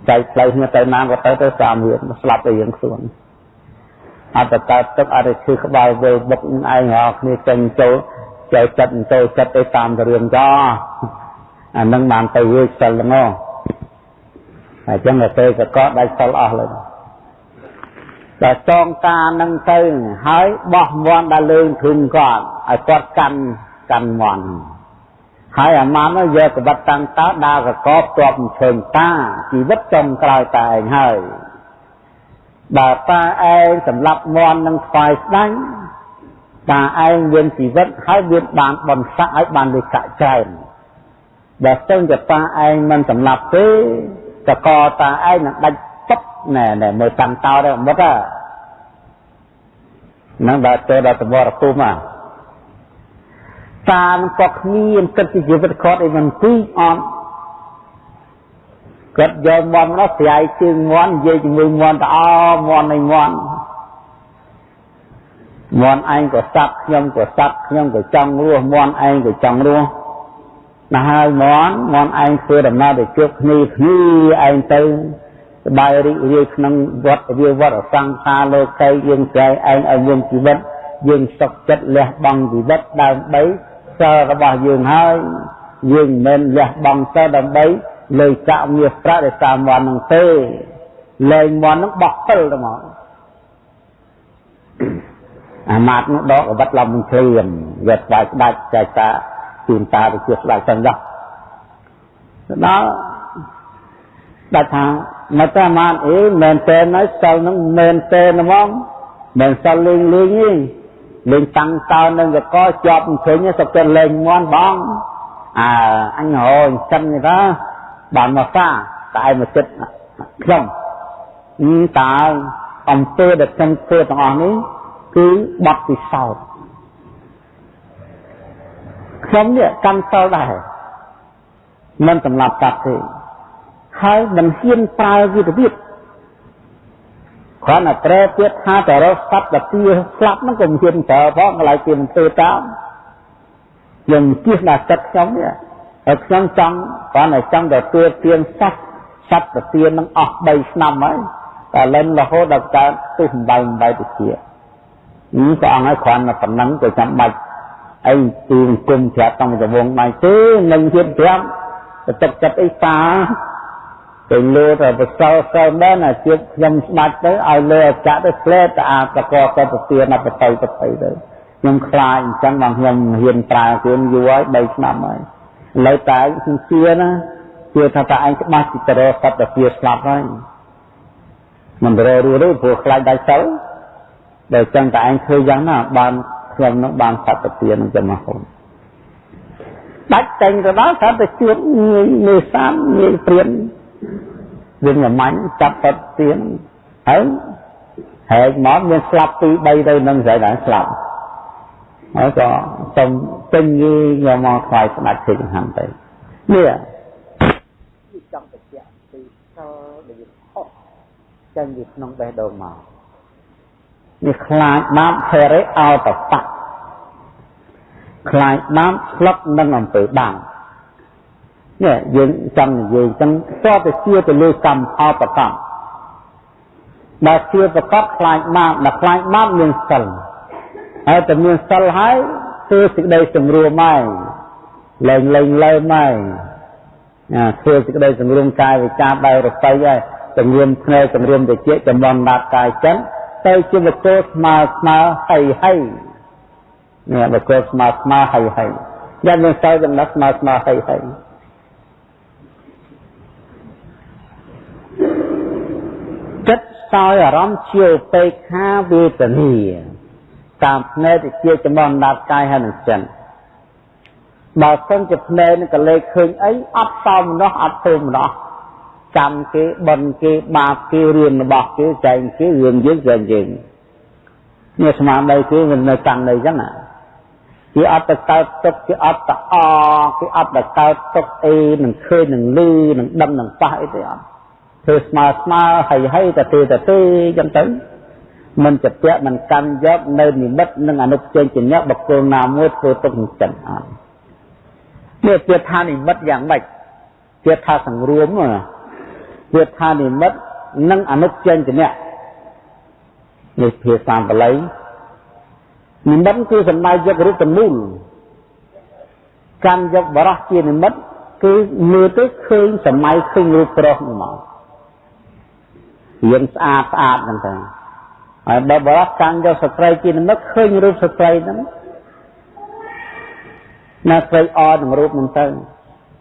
S1: ចែកផ្លូវគ្នាទៅណាក៏ទៅទៅតាមវាស្លាប់ទៅយើងខ្លួនអត់ទៅកើតទឹកអត់ទៅឈឺក្បាលវល់បុកឯងរាល់គ្នាចេញចូលចូលចិត្តចូលចិត្តទៅតាមទៅរឿងចោអានឹងបានទៅវាសិលហ្នឹងហើយចឹងទៅទៅក៏ដាច់សិលអស់លើតែចងការនឹងទៅហើយបោះមន់ដល់លើធឹងគាត់ឲ្យគាត់កាន់កាន់មន់ ហើយអាម៉ាននោះយកកបិតតាំងតើដើរកកបជាប់ឈើងតាជីវិតចំក្រោយតែឯងហើយបើតាឯងសម្លាប់មន់នឹងថ្វាយស្ដាញ់តាឯងមានជីវិតហើយមានបានបនស័កឲ្យបានលេខច្រើនបើស្ទឹងជាតាឯងមិនសម្លាប់ទេតកតាឯងនឹងដាច់ពុតណែណែមើលតាំងតោដែរមុតហ្នឹងដល់ទៅដល់សមរភូមិហ่ะ តានឹងក៏គ្មានគិតពីជីវិតគាត់អីមិនទីអត់គាត់យកមន់នោះស្រាយជើងមន់និយាយជាមួយមន់តអមន់នៃមន់មន់ឯងក៏សັບខ្ញុំក៏សັບខ្ញុំក៏ចង់រស់មន់ឯងក៏ចង់រស់ណាស់ហើយមន់មន់ឯងធ្វើដំណើរទៅជួបគ្នាគ្នាឯងទៅសបាយរីករាយក្នុងវត្តវាវត្តសង្ខារលោកីយើងចែកឯងឲ្យមានជីវិតយើងសុខចិត្តលះបង់ជីវិតដើម្បី សិលរបស់យើងហើយយើងមិនលះបង់សិលដើម្បីលើចាក់មាសប្រាក់ដែលតាមវត្តនឹងទេលែងមន់នឹងបោះពិលទៅមកអាម៉ាត់នោះដកអវត្តឡំនឹងឃ្លៀមយកស្វាយស្ដាច់ចែកតាជូនតាទៅជាស្ដាច់ចឹងដល់ដល់ដល់ថាមកតែអាម៉ាត់អីមែនតើនៅសិលនឹងមែនតើហ្មងមិនសិលលេងលេងទេ លេងតាំងតើនឹងកកជាប់ឃើញសុខចិត្តលេងមន់បងអើអញហៅអញ្ចឹងទេបានមកសាតែមកចិត្តខ្ញុំតើអំពើដែលខ្ញុំធ្វើទាំងអស់នេះគឺបត់ពិសោធន៍ខ្ញុំនេះកម្មសិលដែរមិនសម្លាប់កាត់ទេហើយមិនហ៊ានប្រើវាទៅទៀត គ្រាន់តែត្រែទៀតថាតរសត្វតាទាស្លាប់ហ្នឹងក៏មិនហ៊ានប្រើផងកន្លែងគេមិនធ្វើតាមខ្ញុំគិះដល់ចិត្តខ្ញុំនេះហើយខ្ញុំចង់គ្រាន់តែចង់ទទួលទានសត្វសត្វតាទានឹងអស់3ឆ្នាំហើយតែលិនរហូតដល់កើតទុះបំបីបំបីទៅជានេះក៏អង្គឲ្យគ្រាន់តែប៉ុណ្ណឹងក៏ចាំបាច់អីទីអង្គមប្រាប់តាមរវងដៃទេនឹងហ៊ានប្រាប់ទៅទឹកចិត្តអីតា ទៅលើទៅបសល់សិលមែនអាជាតិខ្ញុំស្ដាច់ទៅឲ្យលើអចៈទៅផ្លែតអាតកទៅទៅទានបតីបតីទៅខ្ញុំខ្លាចអញ្ចឹងបងខ្ញុំហ៊ានប្រើខ្លួនយូរហើយ3ឆ្នាំហើយឥឡូវតែខ្ញុំជឿណាជឿថាតើឯងច្បាស់ពីតរសត្វតាជាស្លាប់ហើយមិនរស់រស់ព្រោះខ្លាចដាច់សិលដល់ចឹងតែឯងធ្វើយ៉ាងណាបានខ្ញុំនឹងបានសត្វតាទានឹងចំហូនដាច់តែងទៅដល់ថាទៅជួបងាយនេសាទងាយព្រៀន វិញមួយម៉ាញ់ចាប់បត់ទៀនហើយហហែកមកមានស្លាប់2 3ទៅនឹងស្រីដែរស្លាប់ហើយក៏សុំពេញយីយកមកថ្វាយស្ដេចទេចង្ហាន់ទៅនេះចង់បញ្ជាក់ពីសិលដែលខុសចេញពីក្នុងបេះដូងមកនេះខ្លាចបាបហេរិអោតបៈខ្លាចបាបស្លុកនឹងអំពើបាប នេះយើងចង់និយាយចឹងតើទៅជាទៅលើកម្មផលប្រកបដែលជាប្រកបខ្លាចបាបដែលខ្លាចបាបមានសិលហើយតែមានសិលហើយគឺសេចក្តីសម្រួមហើយលែងលែងលើមហើយអាធ្វើសេចក្តីសម្រួមកាយវិការបែររបីហើយសម្រួមភ្នែកសម្រួមតិចចំណន់ដាត់កាយចិត្តទៅជាបុគ្គលស្មើស្មើហើយហើយនេះបុគ្គលស្មើស្មើហើយហើយយ៉ាងមានសោចំណុចស្មើស្មើហើយហើ យចិត្តសោយអារម្មណ៍ជាឧបេក្ខាវេទនាតាមភ្នែកទៅជាចំណន់ដាត់កាយហើយនឹងចិត្តបើសិនជាភ្នែកនឹងកលេចឃើញអីអត់សោមនោះអត់ធ្វើម្ដោះកម្មគេបន់គេបាបគេរឿងរបស់គេចែងគេរឿងយើងចែងយើងនេះស្មារតីគេវានៅកាន់នៅអញ្ចឹងគេអត់ទៅកើតទុកគេអត់ទៅអគេអត់ទៅកើតទុកអីនឹងឃើញនឹងលឺនឹងដឹងនឹងប៉ះអីទេអត់ ធ្វើស្មើស្មើហើយហើយទៅទេទៅទេអញ្ចឹងទៅមិនជាពាក់មិនកាន់យកនៅនិមិត្តនឹងអនុជញ្ញញ្ញបុគ្គលណាមួយធ្វើទុកចិត្តអត់នេះជាថានិមិត្តយ៉ាងម៉េចជាថាសង្រួមណាវាថានិមិត្តនិងអនុចេញចនៈនេះភាសាបាលីនិមិត្តគឺសំដៅយករូបមូលកាន់យកបរោះជានិមិត្តគឺមើលទៅឃើញសម័យឃើញរូបប្រុសនោះមក រៀងស្អាតស្អាតហ្នឹងទៅហើយដល់បរោះកាន់យកស្ត្រីជានិមិត្តឃើញរូបស្ត្រីហ្នឹងណាស្រីអនឹងរូបហ្នឹងទៅ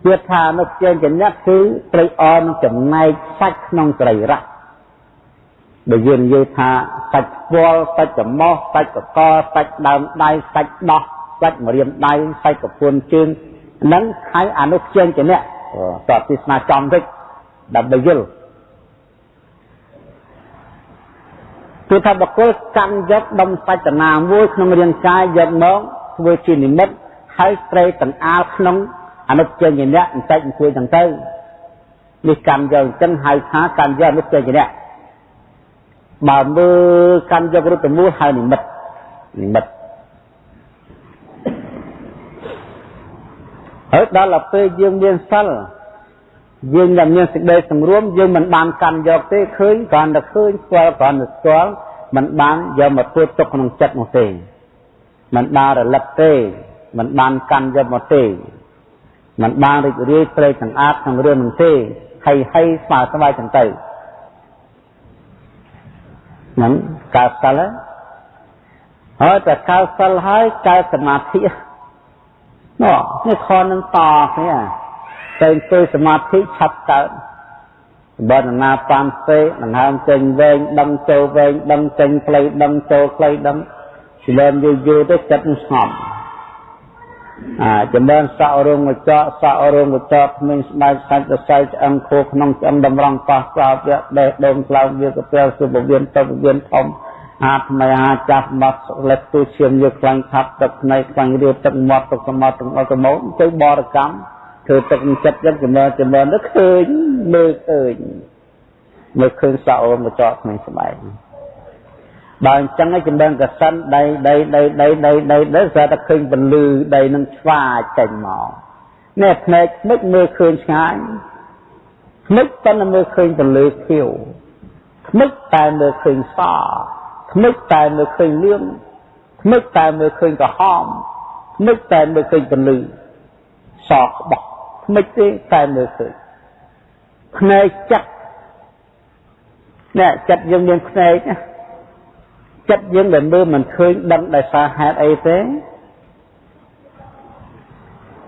S1: ជាថានុជាញ្ញៈគឺត្រីអនឹងចំណែកសាច់ក្នុងសរីរៈដែលយើងនិយាយថាសាច់ស្វល់សាច់ច្រមុះសាច់កកសាច់ដើមដៃសាច់ដោះសាច់ម្រាមដៃសាច់កពួនជើងនឹងខៃអនុជាញ្ញៈតបទស្សនាចំតិចដើម្បីយល់ គឺថាបកគលកាន់យកដុំសាច់តាមួយក្នុងរាងកាយយកមកធ្វើជានិមិត្តហើយត្រេកតង្អាលក្នុងអនុចេញញ្ញៈបន្តិចអង្គុយទាំងទៅនេះកម្មយកអញ្ចឹងហៅថាកម្មយកអនុចេញញ្ញៈបើមើលកម្មយករុទ្ធមូលហៅនិមិត្តនិមិត្តហើយដល់ទៅពេលយើងមានសិល យើងតែមានសេចក្តីសង្រួមយើងមិនបានកាន់យកទេឃើញគ្រាន់តែឃើញស្គាល់គ្រាន់តែស្គាល់មិនបានយកមកធ្វើទុកក្នុងចិត្តនោះទេមិនបានរលឹកទេមិនបានកាន់យកមកទេមិនបានរីករាយព្រៃទាំងអាតក្នុងរឿងនឹងទេហើយហើយស្មើស្បែកទាំងទៅហ្នឹងកើតសិលហើយតែកើតសិលហើយកើតសមាធិនោះនេះខនឹងតគ្នា តែអង្គុយសមាធិឆាប់កើតបើនណាបានសេដង្ហើមចេញវែងដឹងចូលវែងដឹងចេញផ្លូវដឹងចូលផ្លូវដឹងសិលែមយូរយូរទៅចិត្តនឹងស្ងប់អាចម្រើនសក់រោងកញ្ចក់សក់រោងកញ្ចក់គ្មានស្បែកសាច់រសៃឆ្អឹងខួរក្នុងឆ្អឹងតម្រង់ប៉ះស្ោបយៈដេះដូងក្លោងវាកពេលសុបវៀនទៅវៀនធំអាថ្មីអាចាស់មកលេខទូឈាមយកខ្លាញ់ខាប់ទឹកភ្នែកខ្លាញ់រៀបទឹកមាត់ទឹកសមុទ្រទាំងអស់ទៅមកទៅបរកម្ម ធ្វើទឹកចិត្តចឹងចម្រើនចម្រើនទៅឃើញមើលឃើញមើលឃើញសក់រោងកញ្ចក់គ្មានស្បែកបើអញ្ចឹងឯងចម្រើនកសិនដីដីដីដីដីដីដីស្រាប់តែឃើញពលឺដីនឹងឆ្វាចេញមកនេះភ្នែកខ្មិចមើលឃើញឆ្ងាយខ្មិចប៉ុន្តែមើលឃើញពលឺខៀវខ្មិចតែមើលឃើញសខ្មិចតែមើលឃើញលឿងខ្មិចតែមើលឃើញក្រហមខ្មិចតែមើលឃើញពលឺ សក្បោះខ្មិចទេតែមើលឃើញភ្នែកចិត្តនេះចិត្តយើងមានភ្នែកណាចិត្តយើងដែលមើលមិនឃើញដឹងដោយសារហេតុអីទេ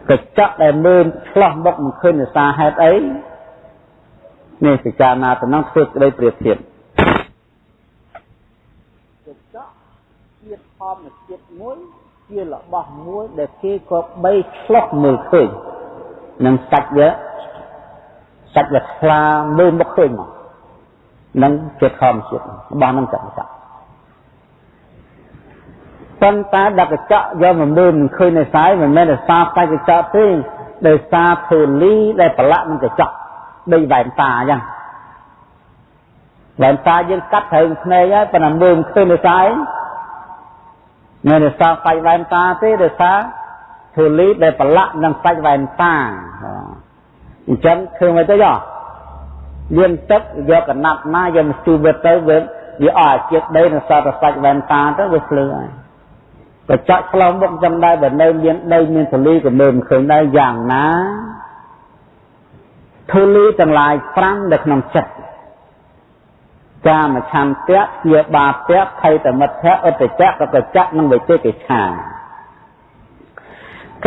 S1: កញ្ចក់ដែលមើលឆ្លោះមុខមិនឃើញដោយសារហេតុអីនេះពិចារណាទៅនឹងធ្វើក្តីប្រៀបធៀបកញ្ចក់ជាធម្មជាតិមួយ ជារបស់មួយដែលគេក៏បីឆ្លោះមើលឃើញនឹងសាច់វាសាច់វាខ្លាមើលមុខឃើញមកនឹងជាធម្មជាតិរបស់នឹងចង្កចក់ប៉ុន្តែដឹកកញ្ចក់យកមកមើលមិនឃើញនៅសាយមិនមែនដោយសារតែកញ្ចក់ទេដោយសារធូលីដែលប្រឡាក់នឹងកញ្ចក់ដូចវ៉ែនតាអញ្ចឹងវ៉ែនតាយើងកាត់ត្រូវភ្នែកហើយប៉ុន្តែមើលមិនឃើញនៅសាយមិ នដោយសារសាច់វ៉ែនតាទេដោយសារធូលីដែលប្រឡាក់នឹងសាច់វ៉ែនតាអញ្ចឹងឃើញមកទៅយោមានទឹកយកកណាត់ណាយកមកជួបវាទៅវាវាអស់ជាតិដីនៅសតសាច់វ៉ែនតាទៅវាភ្លឺហើយកញ្ចក់ឆ្លងមុខចឹងដែរបើនៅមានដីមានធូលីក៏មើលមិនឃើញដែរយ៉ាងណាធូលីទាំងឡាយ5នៅក្នុងចិត្ត កាមឆន្ទៈជាបាពៈភ័យតមិទ្ធៈអតិចៈកកចៈនិងវិជិកិច្ឆា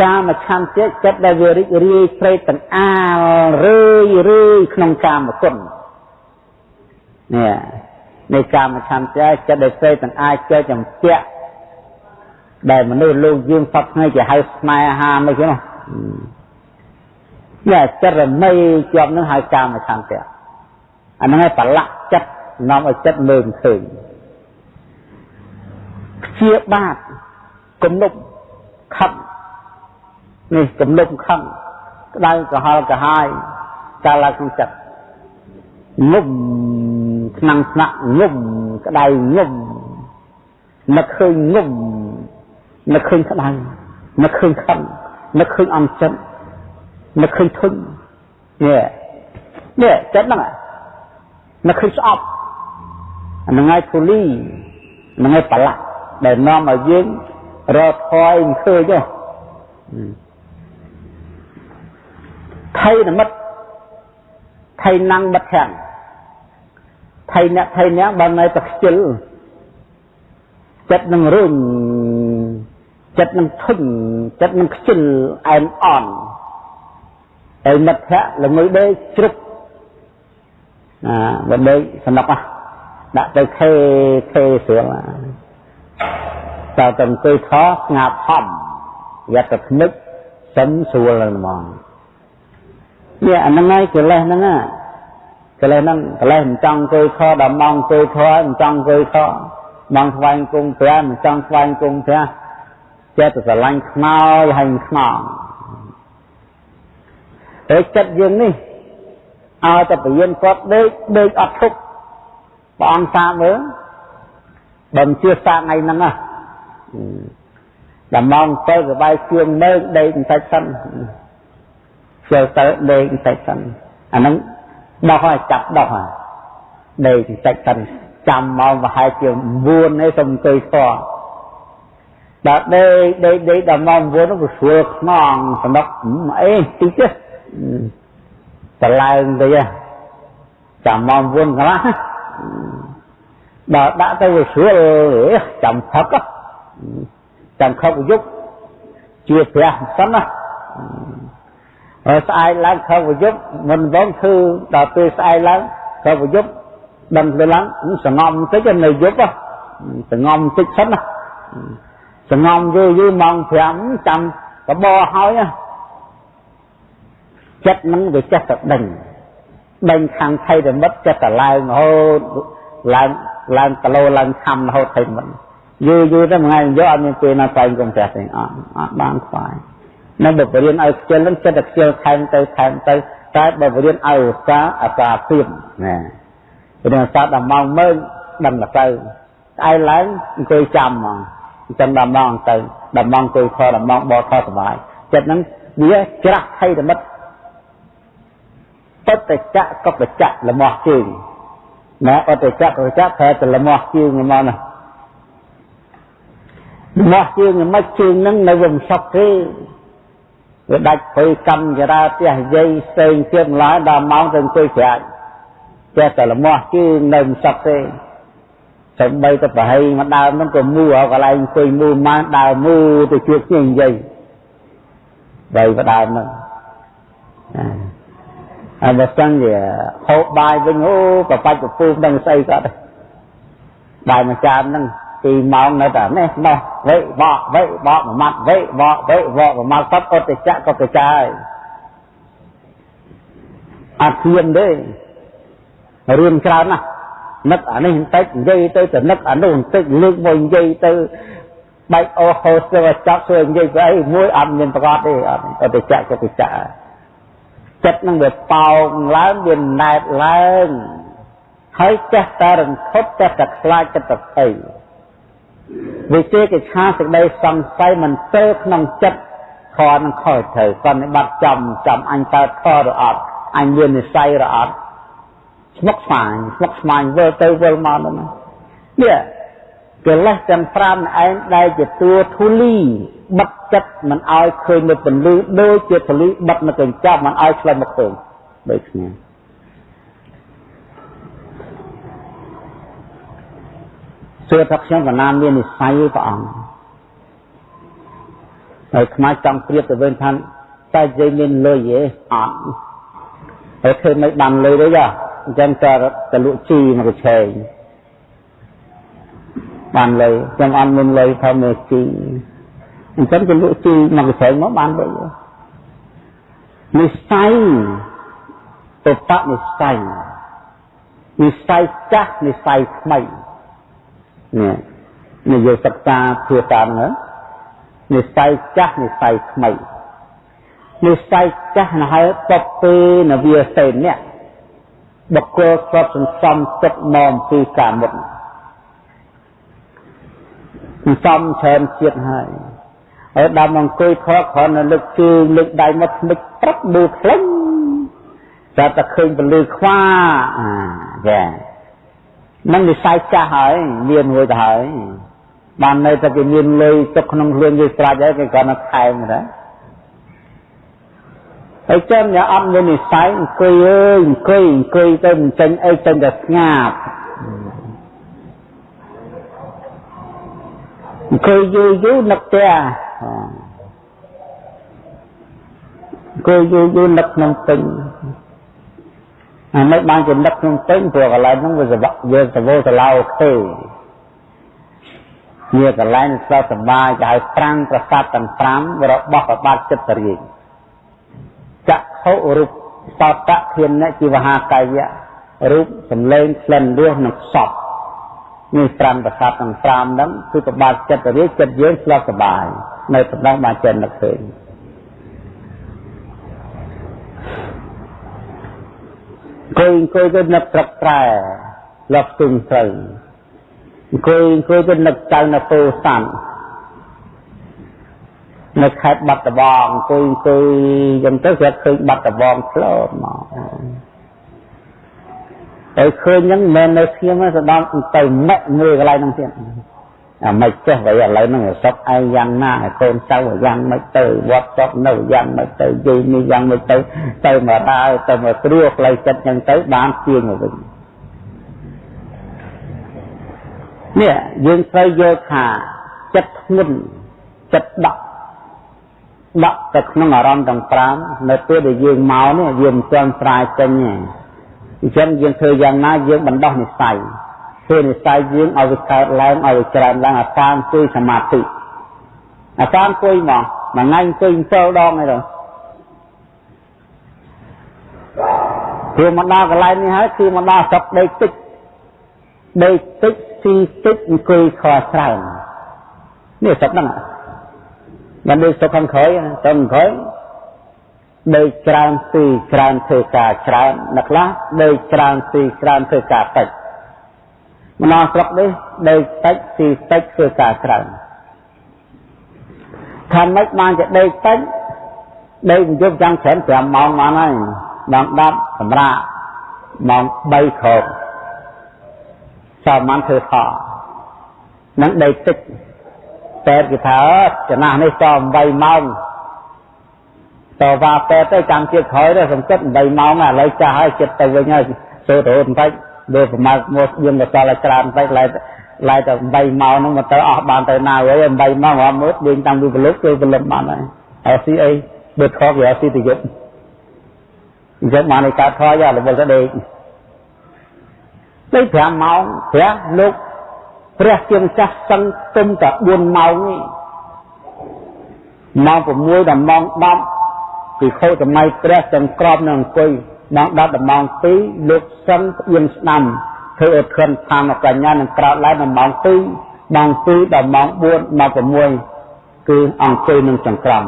S1: កាមឆន្ទៈចិត្តដែលវារីករាយព្រៃទាំងអាលរឿយរឿយក្នុងកាមគុណនេះនៃកាមឆន្ទៈចិត្តដែលព្រៃទាំងអាចចេះចំពាក់ដែលមនុស្សលោកយើងសពថ្ងៃគេហៅស្នេហាមិនចឹងនេះចិត្តរមីជាប់នឹងហៅកាមឆន្ទៈអាហ្នឹងឯងប្រឡាក់ចិត្ត នាំឲ្យចិត្តមើលឃើញជាបាតគំនប់ខឹកនេះគំនប់ខឹកក្តៅក្រហល់ក្រហាយកាលឡើងក្នុងចិត្តងុំថ្នាំងស្នាក់ងុំក្តៅងុំនឹកឃើញងុំនឹកឃើញក្តៅនឹកឃើញខឹងនឹកឃើញអន់ចិត្តនឹកឃើញធុញនេះនេះចិត្តហ្នឹងនឹកឃើញស្អប់ហ្នឹងហើយធូលីហ្នឹងហើយប្រឡាក់ដែលនាំឲ្យយើងរកថយមិនឃើញទេថៃនិមិត្តថៃណាំងបិទខាងថៃអ្នកថៃអ្នកបើនៅតែខ្ជិលចិត្តនឹងរុញចិត្តនឹងធុញចិត្តនឹងខ្ជិលអែមអន់ហើយមិត្តភក្តិល្ងើដេកជ្រុកអាបើដេកសំណុកណា ដាក់ទៅខេខេស្រួលតើទៅអង្គុយខស្ងាត់ហំយ៉ាត់ទៅភ្នឹកសឹមស្រួលហ្នឹងហ្មងនេះអាហ្នឹងហើយកិលេសហ្នឹងណាកិលេសហ្នឹងកិលេសមិនចង់អង្គុយខដល់ម៉ោងអង្គុយខមិនចង់អង្គុយខម៉ោងស្វែងគង់ព្រះមិនចង់ស្វែងគង់ព្រះចេះតែស្រឡាញ់ខ្នើយហើយខ្នងហើយចិត្តយើងនេះឲ្យតែពរៀនគាត់ដេកដេកអត់ឈប់ ព្រះអង្គសាមើលបើមិនជឿសាថ្ងៃហ្នឹងណាដល់ម៉ោង7ក៏បាយជឿងនៅដេកបន្តិចសិនជើទៅដេកបន្តិចសិនអាហ្នឹងដោះហើយចាប់ដោះហើយដេកបន្តិចសិនចាំម៉ោងប្រហែលជា9នេះសូមអង្គុយខដល់ដេកដេកដេកដល់ម៉ោង9នោះក៏ស្រួលខ្នងសំណុកអីតិចទេតឡើងទៅចាំម៉ោង9កន្លះ ដល់ដាក់ទៅវាស្រួលចាំផឹកចាំខឹកយុគជាព្រះសិនណាហើយស្អែកឡើងខឹកយុគមិនបងគឺដល់ពេលស្អែកឡើងខឹកយុគដឹងទៅឡើងសងំបន្តិច នៅយុគសងំបន្តិចសិនណាសងំយូរយូរម៉ោង5ចាំកបោហើយចិត្តនឹងវាចេះតែដឹងដឹងខាងថៃរមិតចេះតែឡើងរហូតឡើងឡើងគីឡូឡើងខំរហូតថៃរមិតយូរយូរទៅមួយថ្ងៃយកអត់មានពេលណាតែងកុំផ្ទះទេអត់អត់បានខ្វាយនៅបើបរៀនឲ្យខ្ជិលនឹងចិត្តតែខ្ជិលថែមទៅថែមទៅតែបើបរៀនឲ្យឧស្សាហ៍អាសាភាពណាព្រោះសាដល់ម៉ោងមើលដឹងទៅស្អែកឡើងអង្គុយចាំហ្មងអញ្ចឹងដល់ម៉ោងទៅដល់ម៉ោងអង្គុយខដល់ម៉ោងបកខសុបាយចិត្តហ្នឹងវាច្រាស់ថៃរមិតត តចៈកបចៈលមាស់ជើងណាអតចៈកបចៈប្រែទៅលមាស់ជើងហ្មងណាលមាស់ជើងមិនជើងនឹងនៅវាមិនសក់ទេវាដាច់ព្រៃកម្មចរាផ្ទះយាយផ្សេងទៀតម្ល៉េះដល់ម៉ោងទៅអង្គុយប្រាច់ចេះតែលមាស់ជើងនៅមិនសក់ទេសំបីទៅប្រហែលមកដើមហ្នឹងក៏មូឲ្យកន្លែងអង្គុយមូម៉ានដើរមូទៅជួបគ្នានិយាយបីបដើមហ្នឹង ហើយបើសិនជាហូបបាយវិញអូប្របាច់ប្រពូដឹងស្អីគាត់បាយមួយចានហ្នឹងពីម៉ោងនៅតែនេះនោះវេបកវេបកមួយម៉ាត់វេបកវេបកមួយម៉ាត់សត្វអត់ទៅចាក់ក៏ទៅចាយអត់ធៀមទេរឿងច្រើនណាស់នឹកអានេះបន្តិចនិយាយទៅទៅនឹកអានោះបន្តិចលើកមកនិយាយទៅបែកអូហូសទៅចាប់ធ្វើនិយាយស្អីមួយអត់មានប្រកបទេអត់ទៅទៅចាក់ទៅចាក់ ចិត្តនឹងវាប៉ោងឡើងវាណែតឡើងហើយចេះតែរន្ធត់ចេះតែខ្លាចចិត្តទៅអីវិជាកិច្ឆាសេចក្តីសង្ស័យមិនទៅក្នុងចិត្តខនឹងខើត្រូវសន្និបាតចំចំអញតើខឬអត់អញមាននិស័យឬអត់ស្មុកស្មាញស្មុកស្មាញវិលទៅវិលមកនោះនេះ កិលេសទាំង5ឯងដែលជាតួធូលីបិទចិត្តមិនឲ្យឃើញនៅពន្លឺដូចជាធូលីបិទនៅកញ្ចប់មិនឲ្យឆ្លងមកឃើញដូចគ្នាសួរថាខ្ញុំកណាមាននិស័យព្រះអង្គហើយខ្មែរចង់ព្រៀបទៅវិញថាតែនិយាយមានលុយទេអត់ហើយឃើញមិនបានលុយទេចាអញ្ចឹងក៏ទៅលក់ជីមកកញ្ឆេង បានលុយខ្ញុំអត់មានលុយថាមើលជីអញ្ចឹងទៅលក់ជីមកកញ្ឆេងមកបានលុយនិស័យទៅបនិស័យនិស័យចាស់និស័យថ្មីនេះនិយាយសិក្សាភាសាហ្នឹងនិស័យចាស់និស័យថ្មីនិស័យចាស់ណាហើយតបពេលនវាសេននេះបុគ្គលស្បសន្សំចិត្តមកពីកាមុត សន្សំច្រើនជាតិហើយហើយដល់មកអង្គុយខកគ្រាន់តែលើកជើងលើកដៃមកថ្មិចព្រឹកមើលខ្លាំងតែតែឃើញពលឺខ្វាអាចានឹងនិស័យចាស់ហើយមានមួយទៅហើយបាននៅតែគេមានលុយទុកក្នុងខ្លួនគេស្រាច់ហើយគេគាត់នៅថែមណាហើយចឹងអ្នកអត់មាននិស័យអង្គុយអើយអង្គុយអង្គុយទៅមិនចេញអីចេញតែស្ងាត់ អង្គុយយូរយូរនឹកផ្ទះអង្គុយយូរយូរនឹកក្នុងពេញអាមិនបានជានឹកក្នុងពេញព្រោះកន្លែងហ្នឹងវាសវៈយើងសវោសឡោខេជាកន្លែងសុខសប្បាយគេហៅប្រាំងប្រសាទទាំង5របស់ប្របាទចិត្តរាជចក្ខុរូបសតៈធានៈជីវហាកាយៈរូបសម្លេងក្លិនរសនិងសព នេះ5ប្រសាទទាំង5ហ្នឹងគឺប្របាទចិត្តរាជចិត្តយើងស្លាប់សប្បាយនៅតំណងបានចិននឹកឃើញអង្គុយអង្គុយទៅនឹកត្រឹកត្រែលប់ទុំត្រូវអង្គុយអង្គុយទៅនឹកចៅនៅពោធិ៍សាត់នៅខេត្តបាត់ដំបងអង្គុយអង្គុយចឹងទៅគាត់ឃើញបាត់ដំបងផ្លោតមក ហើយឃើញហ្នឹងមិនមែននៅស្ងៀមទេដល់ទៅម៉ាក់មើលកន្លែងហ្នឹងទៀតអាមិនចេះ vậy ឥឡូវហ្នឹងសុខឯងយ៉ាងណាកូនចៅយ៉ាងម៉េចទៅវត្តចប់នៅយ៉ាងម៉េចទៅយាយនេះយ៉ាងម៉េចទៅទៅមកដើរទៅមកគ្រួផ្លូវចិត្តហ្នឹងទៅបានទៀងមកវិញនេះយើងត្រូវយល់ថាចិត្តធ្ងន់ចិត្តដក់ដក់ទៅក្នុងអារម្មណ៍ទាំង5នៅពេលដែលយើងមកនេះយើងមិនទាន់ស្រាយចេញទេ អញ្ចឹងយើងធ្វើយ៉ាងណាយើងបណ្ដោះនិស័យធ្វើនិស័យយើងឲ្យវាកើតឡើងឲ្យវាច្រើនឡើងអាសាអង្គុយសមាធិអាសាអង្គុយមកមួយថ្ងៃអង្គុយ7ដងហើយទៅព្រោះមកដល់កន្លែងនេះហើយគឺមកដល់ស្រុកដីតិចដីតិចស៊ីតិចអង្គុយខច្រើននេះស្រុកហ្នឹងមិនដូចស្រុកខាងក្រោយទៅខាងក្រោយ ដីច្រើនស៊ីច្រើនធ្វើការច្រើនអ្នកខ្លះដីច្រើនស៊ីច្រើនធ្វើការតិចម្ដងស្រុកនេះដីតិចស៊ីតិចធ្វើការច្រើនថាម៉េចបានជាដីតិចដីយប់ចាំច្រើន5ម៉ោងបានហើយម៉ោង10សម្រាប់ម៉ោង3ក្រោកសាមញ្ញធ្វើខនឹងដីតិចតែគេថាចំណាស់នេះត8ម៉ោង តវ៉ាតែទៅចាំទៀតក្រោយទៅសំគិត8ម៉ោងឥឡូវចាស់ហើយចិត្តទៅវិញហើយសូត្ររត់បន្តិចដូចប្រមាណមកយើងក៏សល់ឲ្យច្រើនបន្តិចឡើយឡើយតែ8ម៉ោងហ្នឹងមកទៅអស់បានទៅណាហើយ8ម៉ោងរំមើលយើងតាំងពីពលុកគឺពលុកបានហើយហើយស៊ីអីបើខកវាស៊ីទៅយប់អញ្ចឹងបានឲ្យកើតថយរវល់ទៅដេកទៅ5ម៉ោងព្រះលោកព្រះជាម្ចាស់សឹងទុំតែ4ម៉ោងនេះម៉ោង6ដល់ម៉ោង10 ពីខោសម័យព្រះទាំងក្របនៅអង្គុយម៉ោង10ដល់ម៉ោង2លោកសឹងផ្អៀងស្ដាំធ្វើឲ្យខិនឋានបញ្ញានឹងក្រោតឡើងដល់ម៉ោង2ម៉ោង2ដល់ម៉ោង4ដល់6គឺអង្គុយនឹងចង្ក្រម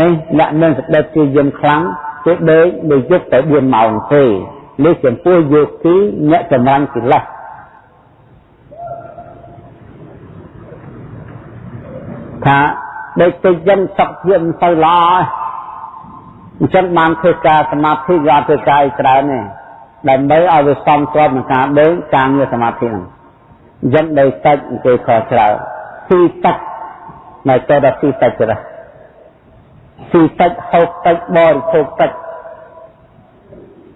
S1: នេះអ្នកមានសតិជាយមខ្លាំងគេដេកមួយយប់តែ4ម៉ោងទេនេះចំពោះយោគីអ្នកចម្រាញ់កិលេសថាដេកទៅយ៉ាងសក់ជាមិនទៅល្អ អញ្ចឹងបានធ្វើការសមាធិយកធ្វើការឲ្យច្រើនទេដើម្បីឲ្យវាសមស្របនឹងការដេកការងារសមាធិហ្នឹងអញ្ចឹងដេកតិចគេខកច្រើនស៊ីតិចនៅទៅដល់ស៊ីតិចទៅស៊ីតិចហូបតិចបរិភោគតិច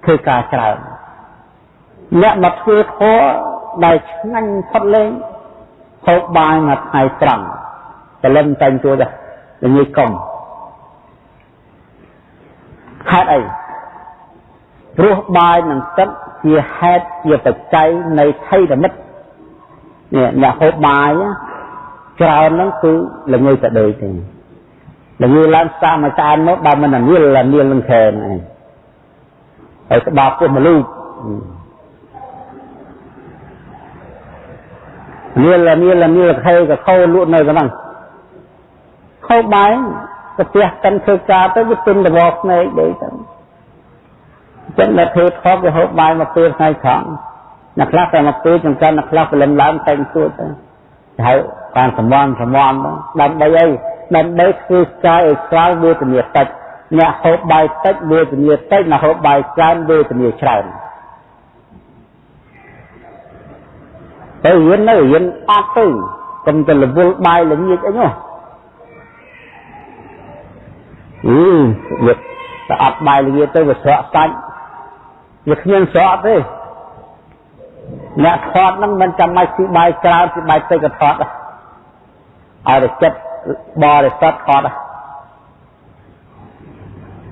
S1: ធ្វើការច្រើនអ្នកមកធ្វើធម៌ដែលឆ្ងាញ់ផុតលេងហូបបាយមួយថ្ងៃត្រង់ព្រលឹមតែងទួចដែរងាយកុំ ហេតុអីព្រោះបាយនិងទឹកជាហេតុជាបច្ច័យនៃថៃរមិតនេះអ្នកហូបបាយច្រើនហ្នឹងគឺល្ងើតែដូចទេល្ងើឡើងសាមួយចានមកបើមិននាលនាលនឹងខែនឯងហើយក្បាលពោះមលូកនាលនាលនាលខែក៏ខោលក់នៅហ្នឹងខោបាយ ប្រទះកិនធ្វើការទៅវាទុនរវល់ភ្នែកដេកទៅចឹងអ្នកធ្វើថប់វាហូបបាយមកពេលថ្ងៃត្រង់អ្នកខ្លះតែមកពេលចង្កាន់អ្នកខ្លះព្រលឹមឡើងតែងទួតទៅហើយបានសមន់សមន់ដើម្បីអីដើម្បីធ្វើកាយឲ្យស្រាលវេទនាតិចអ្នកហូបបាយតិចវេទនាតិចអ្នកហូបបាយច្រើនវេទនាច្រើនទៅរៀននៅរៀនអត់ទៅកុំទៅរវល់បាយល្ងាចអីនោះ អឺវាតែអត់បាយល្ងាចទៅវាស្រក់សាច់វាគ្មានស្រក់ទេអ្នកថតហ្នឹងមិនចាំបាច់ស៊ីបាយច្រើនស៊ីបាយតិចក៏ថតដែរឲ្យតែចិត្តបរិសុទ្ធថតដែរ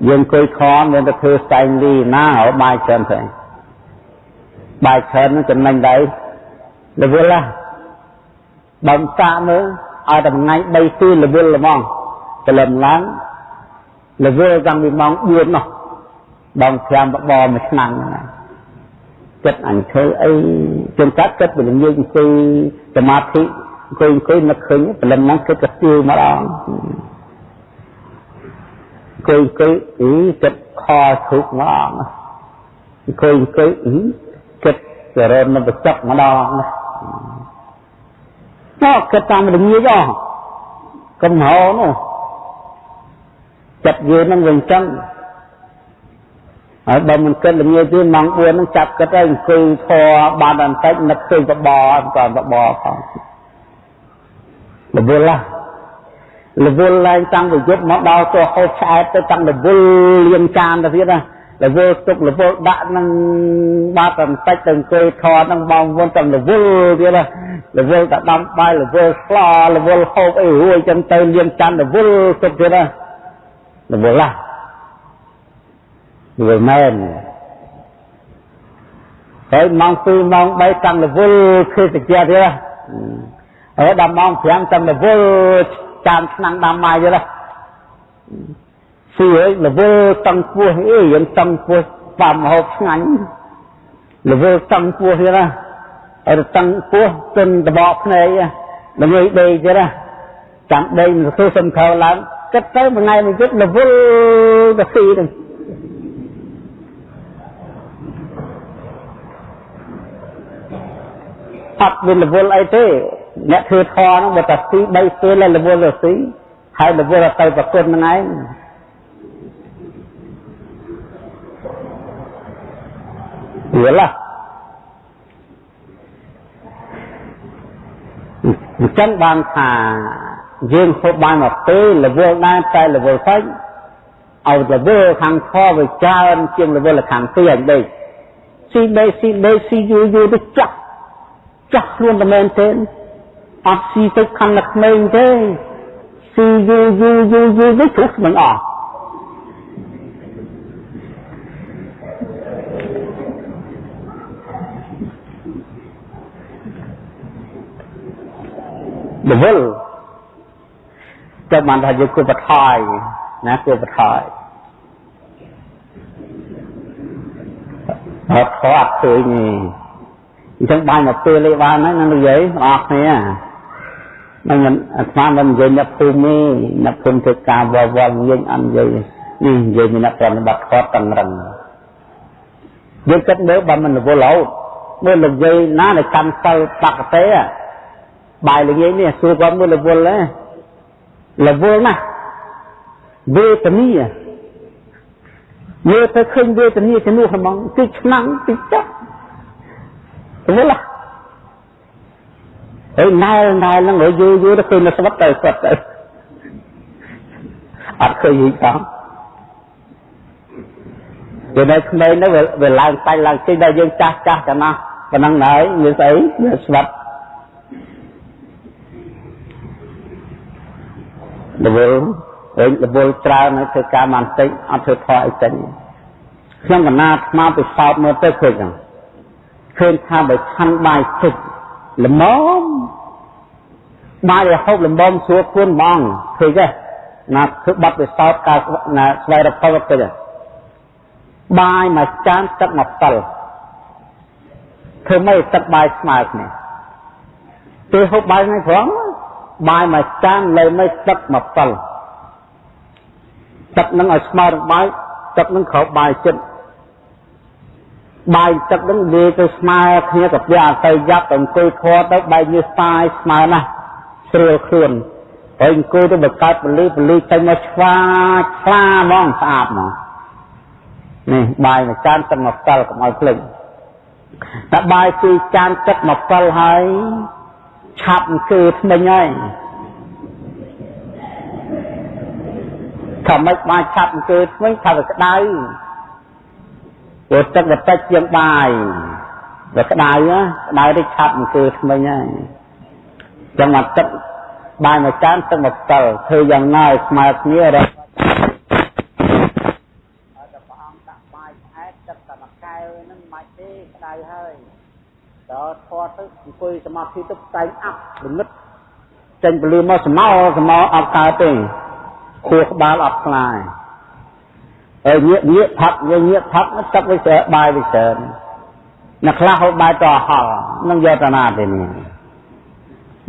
S1: យើងអង្គុយខំមានតែធ្វើស្តែងលីណាហើយបាយច្រើនទៅបាយច្រើនហ្នឹងចំណេញដែរលវលណាបំសាកមើលឲ្យតែថ្ងៃ3ទីលវលល្មងព្រលឹមឡើង លវលតាំងពីម៉ោង4នោះបង5បបមួយឆ្នាំហ្នឹងចិត្តអញធ្វើអីជួនកាត់ចិត្តពលងាយអង្គុយសមាធិអង្គុយអង្គុយនឹកឃើញព្រលឹមហ្នឹងគិតទៅស្ទាវម្ដងអង្គុយអង្គុយអីចិត្តខធុកម្ដងអង្គុយអង្គុយអីគិតចរណបចកម្ដងណាគិតតាមរងាយអស់កំហោនោះ ចិត្តយើងនឹងវិញចឹងហើយបើមិនគិតល្ងាចទេម៉ោង4ហ្នឹងចាប់គិតហើយអង្គុយធေါ်បានបន្តិចនឹកឃើញបបអត់ក៏បបផងរវល់ឡារវល់ឡើងតាំងពីយប់មកដល់ទៅហូបឆ្អែតទៅតាំងរវល់លៀងចានទៅទៀតណារវល់ទុករវល់ដាក់នឹងបាត់បន្តិចទៅអង្គុយធေါ်នឹងបងវន់តាំងរវល់ទៀតណារវល់តែដំបាយរវល់ស្លរវល់ហូបអីរួយចឹងទៅលៀងចានរវល់ទុកទៀតណា រវល់ឡាវាមែនហើយម៉ោង2ម៉ោង3តាំងរវល់ឃើញតិចទៀតហើយដល់ម៉ោង5តាំងរវល់ចានឆ្នាំងដាំម៉ាយទៀតស៊ីហើយរវល់តឹងពោះអីយើងតឹងពោះបាំហូបឆ្ងាញ់រវល់តឹងពោះទៀតណាហើយតឹងពោះទិនតបកភ្នែកដើម្បីដេកទៀតណាចាំដេកមិនធ្វើសំខៅឡើង គិតទៅមួយថ្ងៃមួយយប់រវល់ទៅស៊ីទៅអត់មានរវល់អីទេអ្នកធ្វើធរហ្នឹងបើតែស៊ី3ពេលរវល់ទៅស៊ីហើយរវល់ទៅប្រគុណហ្នឹងឯងយល់လားអញ្ចឹងបានថា យើងហូបបានមកពេលរវល់ដែរតែរវល់ពេកឲ្យរវល់ខាងខវាច្រើនជាងរវល់ខាងទីអីដេកស៊ីដេកស៊ីដេកស៊ីយូរយូរទៅចាក់ចាស់ខ្លួនតែមែនទេអត់ស៊ីទៅខំតែក្មេងទេស៊ីយូរយូរយូរយូរទៅជ្រុះមិនអស់ដវល ចាំបានថាយើងគួរបថយណាគួរបថយអត់ខត់ឃើញទេអញ្ចឹងបាយមកពេលលេបានហ្នឹងនឹងនិយាយបងប្អូនគ្នាមិនមិនអាត្មាមិននិយាយអ្នកភូមិទេអ្នកភូមិធ្វើការវល់វល់យើងអត់និយាយនេះនិយាយអ្នកប្រតិបត្តិខតតឹងរឹងយើងគិតមើលបើមិនរវល់រហូតមើលលោកយាយណាដែលកាន់សិលបកតេបាយល្ងាចនេះសួរគាត់មើលរវល់ហ៎ រវល់ណាស់វេទនីមើលទៅឃើញវេទនីជំនួសហ្មងទីឆ្នាំងទីចាប់រវល់ណាស់ហើយណែណែហ្នឹងយូរយូរទៅឃើញនៅស្វិតទៅស្វិតទៅអត់ឃើញយីផងវានៅក្មេងនោះវាឡើងសាច់ឡើងជិះដល់យើងចាស់ចាស់តែណាប៉ុណ្ណឹងហើយមានស្អីវាស្វិត រវល់វិញរវល់ច្រើនហើយធ្វើការបានតិចអត់ធ្វើផលអីចេញខ្ញុំកណាស្មាពិសោធន៍មើលទៅឃើញហ្នឹងឃើញថាបើឆាន់បាយតិចល្មមបាយរហូតល្មមស្រួលខ្លួនបងឃើញទេណាធ្វើបាត់ពិសោធន៍ការណាស្វែងរកផលទៅបាយមួយចានទឹកមួយពិលធ្វើម៉េចទឹកបាយស្មើគ្នាទៅហូបបាយថ្ងៃព្រម បាយមួយចានលើមិនទឹកមួយពិលទឹកនឹងឲ្យស្មើនឹងបាយទឹកនឹងក្រោបបាយចិត្តបាយទឹកនឹងវាទៅស្មើគ្នាក៏វាអត់ទៅយ៉ាប់ទៅអង្គុយធေါ်ទៅបែកញើសស្ាយស្មើណាស់ស្រួលខ្លួនហើយអង្គុយទៅបង្កើតពលីពលីចេញមកឆ្វាឆ្លាហ្មងស្អាតហ្មងនេះបាយមួយចានទឹកមកពិលកុំឲ្យភ្លេចតែបាយពីរចានទឹកមកពិលហើយ ឆាប់គឺថ្មិញហើយថាមិនបានឆាប់គឺថ្មិញថាវាក្តៅព្រោះទឹកវាតិចជាងបាយវាក្តៅក្តៅទៅឆាប់គឺថ្មិញហើយចឹងមកទឹកបាយមួយចានទឹកមកពិលធ្វើយ៉ាងណាឲ្យស្មើគ្នារក ដល់ធေါ်ទៅអង្គុយសមាធិទៅផ្តែងអាប់លងឹតចេញពលឺមកស្មោស្មោអត់កើតទេខួរក្បាលអត់ខ្លាយហើយញាក់ញាក់ផឹកញាក់ញាក់ផឹកទឹកវាស្រែបាយវាស្រែអ្នកខ្លះហូបបាយតហល់នឹងយកតាណាទេនេះ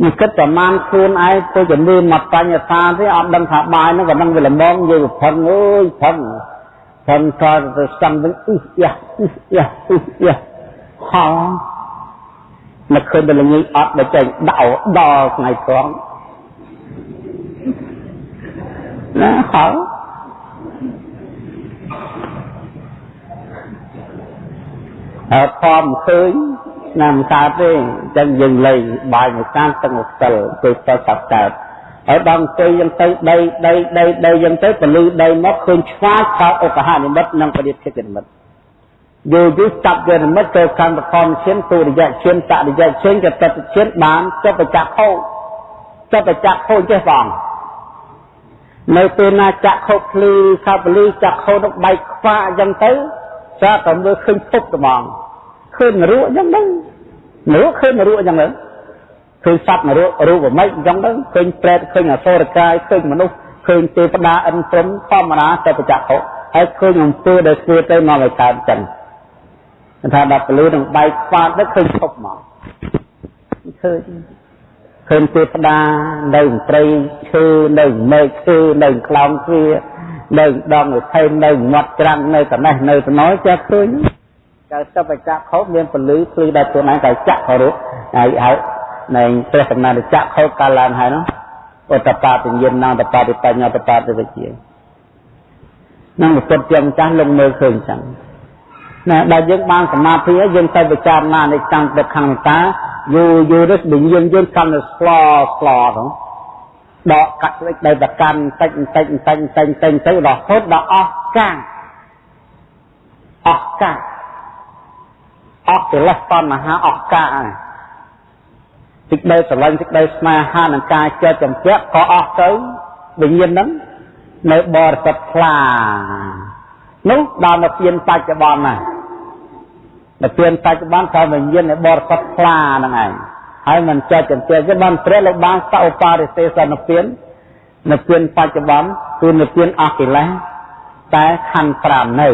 S1: នេះគិតប្រមាណខ្លួនឯងទៅជំនឿមកបញ្ញតាទេអត់ដឹងថាបាយហ្នឹងក៏នឹងវាល្មមយើងផឹងអើយផឹងផឹងក៏ទៅស្ទឹងវិញអ៊ុះយ៉ាអ៊ុះយ៉ាអ៊ុះយ៉ាហល់ មកឃើញតែល្ងាចអត់ដល់ចេញដៅដល់ថ្ងៃត្រង់ណាហើយអត់ធំឃើញណាមិនកើតទេអញ្ចឹងយើងលេងបាយមួយតាមទឹកមួយស្ទិលគឺទៅសាប់កើតហើយដល់អង្គុយយ៉ាងទៅដីដីដីដីយ៉ាងទៅពលឺដីមកឃើញឆ្វាចខោឧបហនិមិត្តនិងបរិទ្ធិនិមិត្ត យូរយូរចាប់យនិមិត្តទៅកម្មធម្មឈានទុរិយឈានតរិយឈានកតតឈានបានចុះបច្ចៈខោចុះបច្ចៈខោចេះបងនៅពេលណាចាក់ខោភ្លឺខាបលីចាក់ខោនឹងបែកខ្វាអញ្ចឹងទៅចាតែមើលឃើញពុកត្មងឃើញនរអញ្ចឹងហ្នឹងនរឃើញនរអញ្ចឹងហ្នឹងឃើញសត្វនររូបមិនអញ្ចឹងទៅឃើញប្រែតឃើញអសុរកាយឃើញមនុស្សឃើញទេវតាអិនព្រំធម្មតាទៅបច្ចៈខោហើយឃើញអំពើដែលធ្វើទៅមកឲ្យកើតអញ្ចឹង ថាដល់ពលឺនឹងបែកខ្វាតទៅឃើញឈប់មកឃើញឃើញទេវតានៅព្រៃឈើនៅមេឃឈើនៅខ្លោងទ្វានៅដងវិថីនៅមាត់ច្រាំងនៅកណេះនៅត្នោចេះឃើញកើសពចៈខោមានពលឺភ្លឺដល់ខ្លួនឯងតែចៈខរុហើយហើយនៃព្រះសម្ណានចៈខោកាលឡើងហើយនោះឧតបាទញ្ញាណតបាតិបញ្ញាតបាតិវិជានឹងពុទ្ធជាម្ចាស់លងមើលឃើញចឹង ណាដល់យើងបានសមាធិហើយយើងទៅពិចារណានៃកម្មទុក្ខំតាយូរយូរទៅដូចយើងយើងកាន់តែស្លស្លហ្នឹងដកកាត់ស្លេចដោយប្រកាន់តិចតិចតិចតិចតិចទៅរហូតដល់អស់កាំងអស់កាំងអស់កិលេសតណ្ហាអស់កាំងហើយសេចក្តីស្រឡាញ់សេចក្តីស្នេហានិងការចិត្តចម្ពាក់ក៏អស់ទៅវិញ្ញាណហ្នឹងនៅបរិសុទ្ធខ្លានោះដល់មកពៀនបច្ចុប្បន្នណា មកពៀនបច្ចុប្បន្នថាវិញ្ញាណនៃបរិសុទ្ធខ្លាហ្នឹងឯងហើយមិនចេះចន្ទះទេបានព្រះលោកបានសឧបរិសេសនពៀននៅពៀនបច្ចុប្បន្នគឺនៅពៀនអកិលេសតែខណ្ឌ5នៅ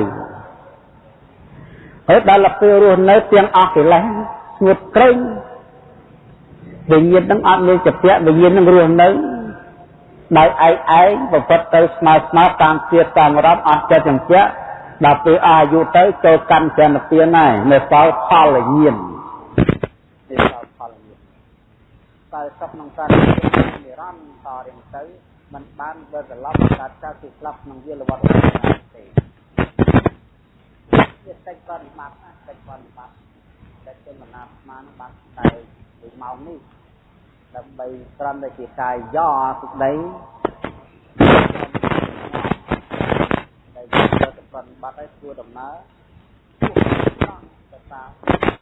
S1: ហើយដល់ពេលរស់នៅទាំងអកិលេសស្ងួតក្រែងវិញ្ញាណនឹងអត់មានចព្យវិញ្ញាណនឹងរស់នៅដោយឯកឯងប្រព្រឹត្តទៅស្មើស្មើតាមជាតិតាមរត់អត់ចិត្តចម្ពាក់ ដល់ពេលអាយុទៅចូលកម្មចន្ទពៀនហើយនៅសល់ផលញាណនេះសល់ផលញាណតែសុខក្នុងការនិរន្តររៀងទៅมันបានវិលត្រឡប់កាត់កើតគឺស្លាប់ក្នុងវាលវត្តទេវាតិចបរិបត្តិណាតិចបរិបត្តិតែចេញមណាស្មានបានតែមួយម៉ោងនេះដើម្បីត្រឹមតែជាកាយយ៉សេចក្តីដែលយកទៅ ប្រតិបត្តិឲ្យធ្វើដំណើរទៅតាម